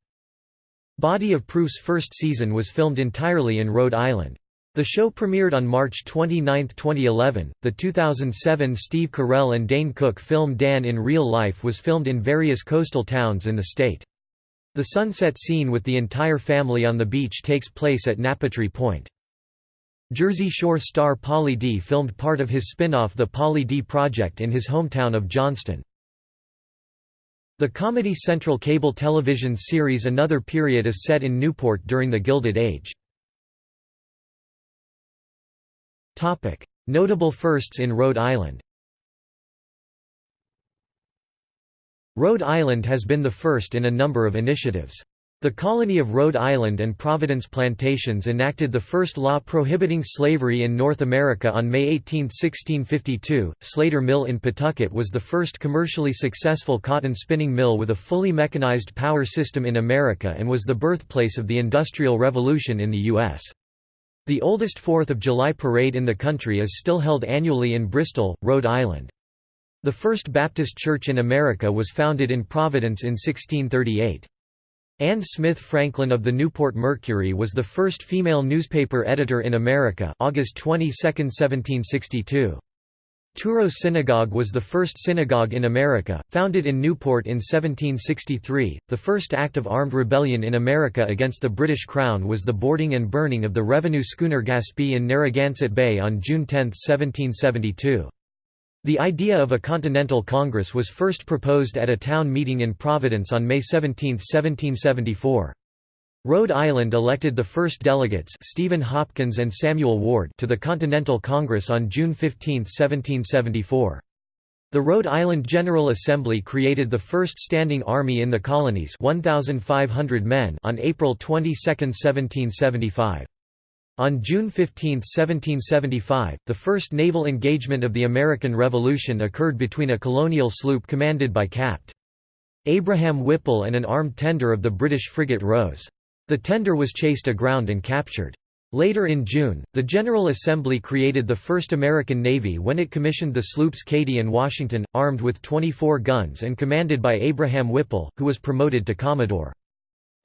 Body of Proof's first season was filmed entirely in Rhode Island. The show premiered on March 29, 2011. The 2007 Steve Carell and Dane Cook film Dan in Real Life was filmed in various coastal towns in the state. The sunset scene with the entire family on the beach takes place at Napatree Point. Jersey Shore star Pauly D filmed part of his spin-off The Pauly D Project in his hometown of Johnston. The Comedy Central cable television series Another Period is set in Newport during the Gilded Age. Notable firsts in Rhode Island Rhode Island has been the first in a number of initiatives. The colony of Rhode Island and Providence Plantations enacted the first law prohibiting slavery in North America on May 18, 1652. Slater Mill in Pawtucket was the first commercially successful cotton spinning mill with a fully mechanized power system in America and was the birthplace of the Industrial Revolution in the U.S. The oldest Fourth of July parade in the country is still held annually in Bristol, Rhode Island. The First Baptist Church in America was founded in Providence in 1638. Anne Smith Franklin of the Newport Mercury was the first female newspaper editor in America August 22, 1762. Touro Synagogue was the first synagogue in America, founded in Newport in 1763. The first act of armed rebellion in America against the British Crown was the boarding and burning of the revenue schooner Gaspee in Narragansett Bay on June 10, 1772. The idea of a Continental Congress was first proposed at a town meeting in Providence on May 17, 1774. Rhode Island elected the first delegates Stephen Hopkins and Samuel Ward to the Continental Congress on June 15, 1774. The Rhode Island General Assembly created the first standing army in the colonies 1,500 men on April 22, 1775. On June 15, 1775, the first naval engagement of the American Revolution occurred between a colonial sloop commanded by Capt. Abraham Whipple and an armed tender of the British frigate Rose. The tender was chased aground and captured. Later in June, the General Assembly created the first American Navy when it commissioned the sloops Katy and Washington, armed with 24 guns and commanded by Abraham Whipple, who was promoted to Commodore.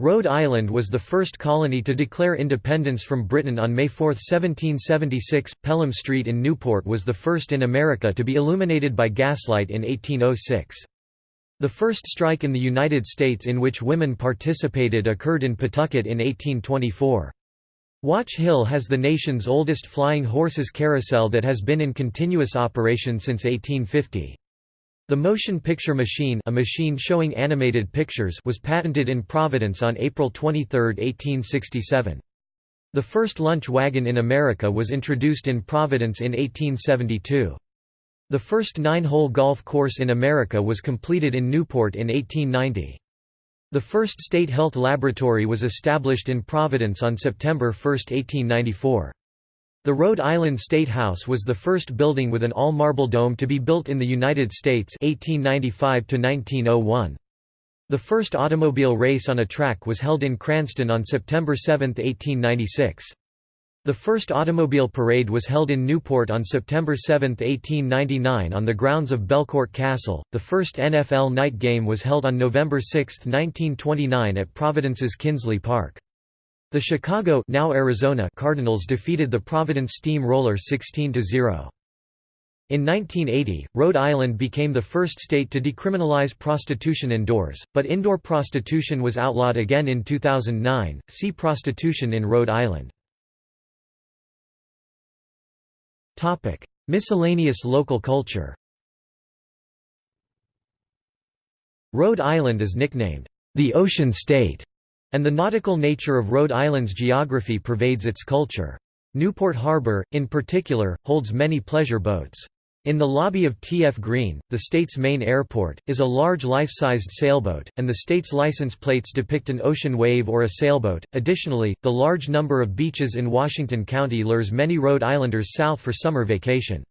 Rhode Island was the first colony to declare independence from Britain on May 4, 1776. Pelham Street in Newport was the first in America to be illuminated by gaslight in 1806. The first strike in the United States in which women participated occurred in Pawtucket in 1824. Watch Hill has the nation's oldest flying horses carousel that has been in continuous operation since 1850. The motion picture machine a machine showing animated pictures was patented in Providence on April 23, 1867. The first lunch wagon in America was introduced in Providence in 1872. The first nine-hole golf course in America was completed in Newport in 1890. The first state health laboratory was established in Providence on September 1, 1894. The Rhode Island State House was the first building with an all-marble dome to be built in the United States 1895 -1901. The first automobile race on a track was held in Cranston on September 7, 1896. The first automobile parade was held in Newport on September 7, 1899 on the grounds of Belcourt Castle. The first NFL night game was held on November 6, 1929 at Providence's Kinsley Park. The Chicago now Arizona Cardinals defeated the Providence Steam Roller 16–0. In 1980, Rhode Island became the first state to decriminalize prostitution indoors, but indoor prostitution was outlawed again in 2009. See Prostitution in Rhode Island. Topic: Miscellaneous local culture. Rhode Island is nicknamed the Ocean State and the nautical nature of Rhode Island's geography pervades its culture. Newport Harbor, in particular, holds many pleasure boats. In the lobby of TF Green, the state's main airport, is a large life-sized sailboat, and the state's license plates depict an ocean wave or a sailboat. Additionally, the large number of beaches in Washington County lures many Rhode Islanders south for summer vacation.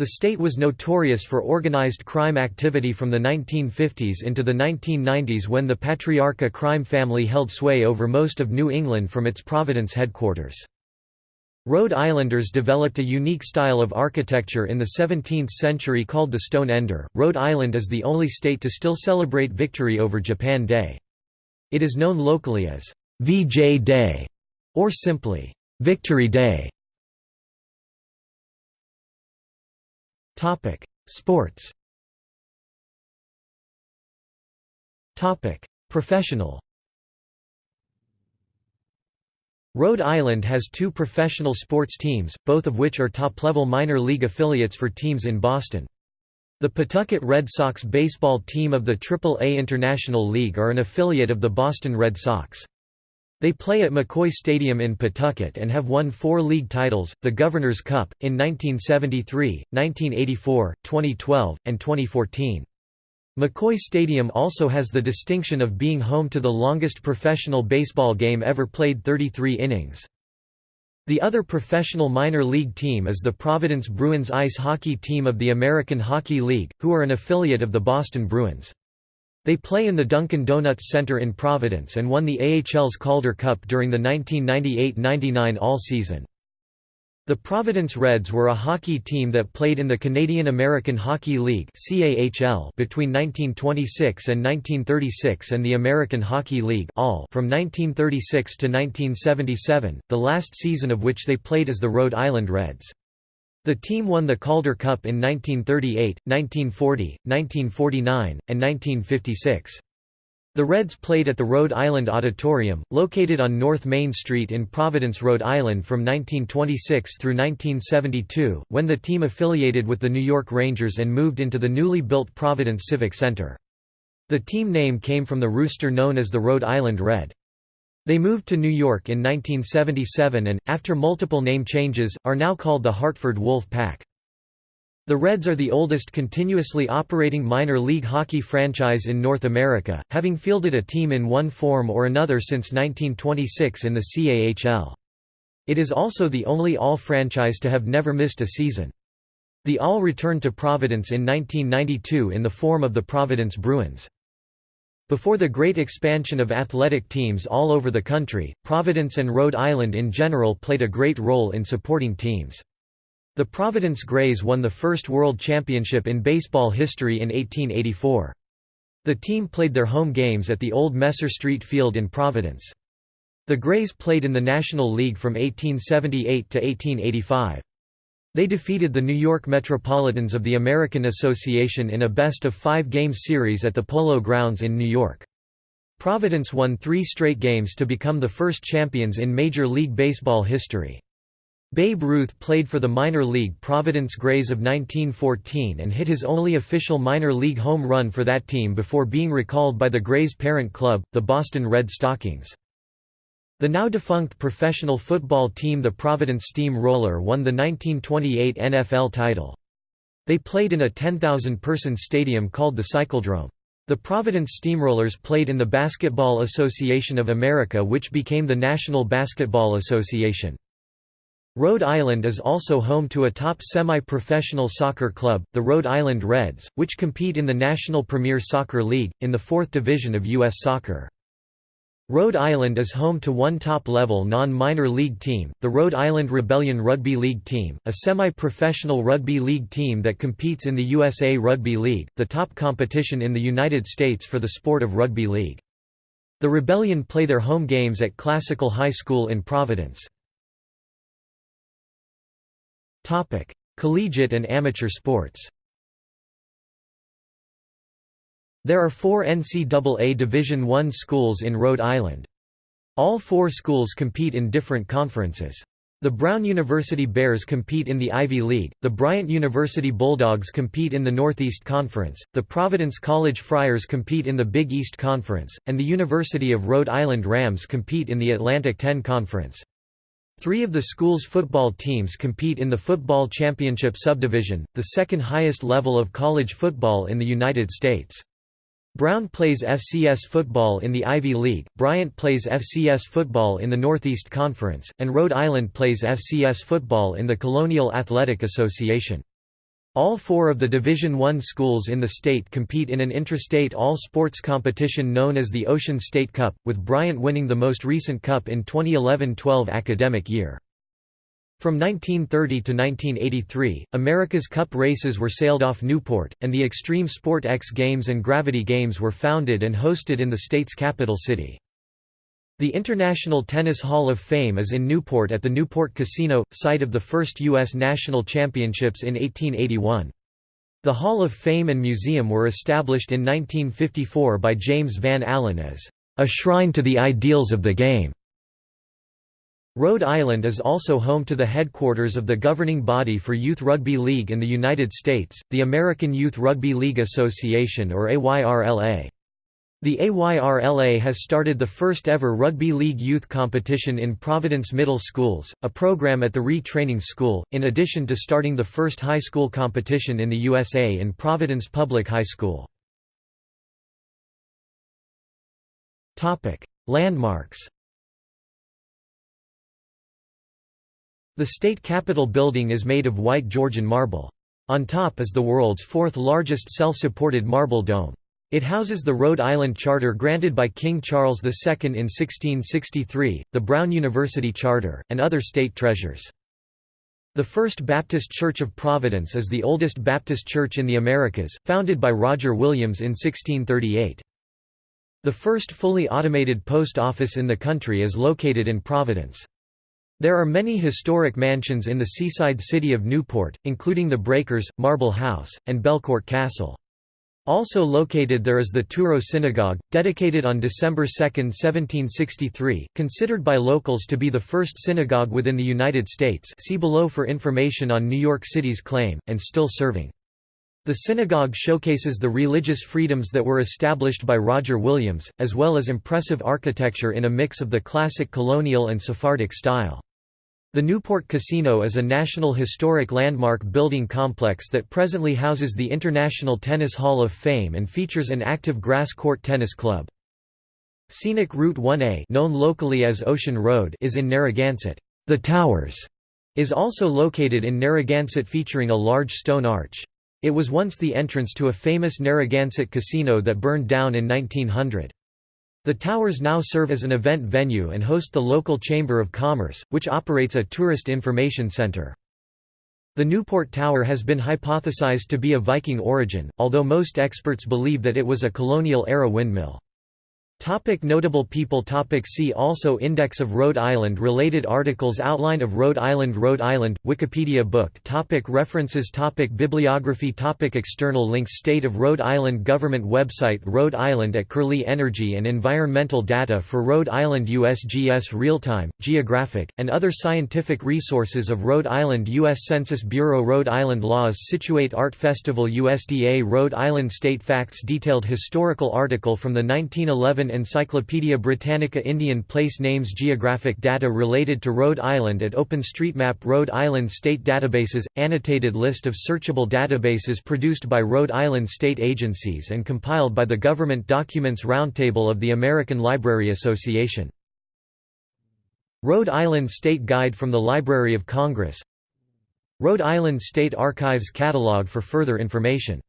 The state was notorious for organized crime activity from the 1950s into the 1990s when the Patriarca crime family held sway over most of New England from its Providence headquarters. Rhode Islanders developed a unique style of architecture in the 17th century called the Stone Ender. Rhode Island is the only state to still celebrate victory over Japan Day. It is known locally as VJ Day or simply Victory Day. Topic: Sports. Topic: Professional. Rhode Island has two professional sports teams, both of which are top-level minor league affiliates for teams in Boston. The Pawtucket Red Sox baseball team of the Triple-A International League are an affiliate of the Boston Red Sox. They play at McCoy Stadium in Pawtucket and have won four league titles, the Governor's Cup, in 1973, 1984, 2012, and 2014. McCoy Stadium also has the distinction of being home to the longest professional baseball game ever played 33 innings. The other professional minor league team is the Providence Bruins ice hockey team of the American Hockey League, who are an affiliate of the Boston Bruins. They play in the Dunkin' Donuts Center in Providence and won the AHL's Calder Cup during the 1998–99 AHL-season. The Providence Reds were a hockey team that played in the Canadian American Hockey League between 1926 and 1936 and the American Hockey League from 1936 to 1977, the last season of which they played as the Rhode Island Reds. The team won the Calder Cup in 1938, 1940, 1949, and 1956. The Reds played at the Rhode Island Auditorium, located on North Main Street in Providence, Rhode Island from 1926 through 1972, when the team affiliated with the New York Rangers and moved into the newly built Providence Civic Center. The team name came from the rooster known as the Rhode Island Red. They moved to New York in 1977 and, after multiple name changes, are now called the Hartford Wolf Pack. The Reds are the oldest continuously operating minor league hockey franchise in North America, having fielded a team in one form or another since 1926 in the CAHL. It is also the only AHL franchise to have never missed a season. The AHL returned to Providence in 1992 in the form of the Providence Bruins. Before the great expansion of athletic teams all over the country, Providence and Rhode Island in general played a great role in supporting teams. The Providence Grays won the first World Championship in baseball history in 1884. The team played their home games at the old Messer Street Field in Providence. The Grays played in the National League from 1878 to 1885. They defeated the New York Metropolitans of the American Association in a best-of-five-game series at the Polo Grounds in New York. Providence won three straight games to become the first champions in Major League Baseball history. Babe Ruth played for the minor league Providence Grays of 1914 and hit his only official minor league home run for that team before being recalled by the Grays' parent club, the Boston Red Stockings. The now-defunct professional football team the Providence Steam Roller won the 1928 NFL title. They played in a 10,000-person stadium called the Cycledrome. The Providence Steamrollers played in the Basketball Association of America which became the National Basketball Association. Rhode Island is also home to a top semi-professional soccer club, the Rhode Island Reds, which compete in the National Premier Soccer League, in the fourth division of U.S. soccer. Rhode Island is home to one top-level non-minor league team, the Rhode Island Rebellion Rugby League Team, a semi-professional rugby league team that competes in the USA Rugby League, the top competition in the United States for the sport of rugby league. The Rebellion play their home games at Classical High School in Providence. Collegiate and amateur sports There are four NCAA Division I schools in Rhode Island. All four schools compete in different conferences. The Brown University Bears compete in the Ivy League, the Bryant University Bulldogs compete in the Northeast Conference, the Providence College Friars compete in the Big East Conference, and the University of Rhode Island Rams compete in the Atlantic 10 Conference. Three of the school's football teams compete in the Football Championship Subdivision, the second highest level of college football in the United States. Brown plays FCS football in the Ivy League, Bryant plays FCS football in the Northeast Conference, and Rhode Island plays FCS football in the Colonial Athletic Association. All four of the Division I schools in the state compete in an intrastate all-sports competition known as the Ocean State Cup, with Bryant winning the most recent cup in 2011–12 academic year. From 1930 to 1983, America's Cup races were sailed off Newport, and the Extreme Sport X Games and Gravity Games were founded and hosted in the state's capital city. The International Tennis Hall of Fame is in Newport at the Newport Casino, site of the first U.S. National Championships in 1881. The Hall of Fame and Museum were established in 1954 by James Van Alen as a shrine to the ideals of the game. Rhode Island is also home to the headquarters of the governing body for Youth Rugby League in the United States, the American Youth Rugby League Association or AYRLA. The AYRLA has started the first ever Rugby League youth competition in Providence Middle Schools, a program at the Re-Training School, in addition to starting the first high school competition in the USA in Providence Public High School. Landmarks The state capitol building is made of white Georgian marble. On top is the world's fourth largest self-supported marble dome. It houses the Rhode Island Charter granted by King Charles II in 1663, the Brown University Charter, and other state treasures. The First Baptist Church of Providence is the oldest Baptist church in the Americas, founded by Roger Williams in 1638. The first fully automated post office in the country is located in Providence. There are many historic mansions in the seaside city of Newport, including the Breakers, Marble House, and Belcourt Castle. Also located there is the Touro Synagogue, dedicated on December 2, 1763, considered by locals to be the first synagogue within the United States see below for information on New York City's claim, and still serving. The synagogue showcases the religious freedoms that were established by Roger Williams, as well as impressive architecture in a mix of the classic colonial and Sephardic style. The Newport Casino is a National Historic Landmark building complex that presently houses the International Tennis Hall of Fame and features an active grass court tennis club. Scenic Route 1A known locally as Ocean Road is in Narragansett. The Towers is also located in Narragansett featuring a large stone arch. It was once the entrance to a famous Narragansett casino that burned down in 1900. The towers now serve as an event venue and host the local Chamber of Commerce, which operates a tourist information center. The Newport Tower has been hypothesized to be of Viking origin, although most experts believe that it was a colonial-era windmill. Topic notable people topic See also Index of Rhode Island Related articles Outline of Rhode Island Rhode Island, Wikipedia book topic References topic Bibliography topic External links State of Rhode Island Government website Rhode Island at Curlie Energy and Environmental data for Rhode Island USGS Real-Time, Geographic, and other scientific resources of Rhode Island U.S. Census Bureau Rhode Island Laws Scituate Art Festival USDA Rhode Island State Facts Detailed historical article from the 1911 Encyclopaedia Britannica Indian place names Geographic data related to Rhode Island at OpenStreetMap Rhode Island State Databases – Annotated list of searchable databases produced by Rhode Island state agencies and compiled by the Government Documents Roundtable of the American Library Association. Rhode Island State Guide from the Library of Congress Rhode Island State Archives Catalog for further information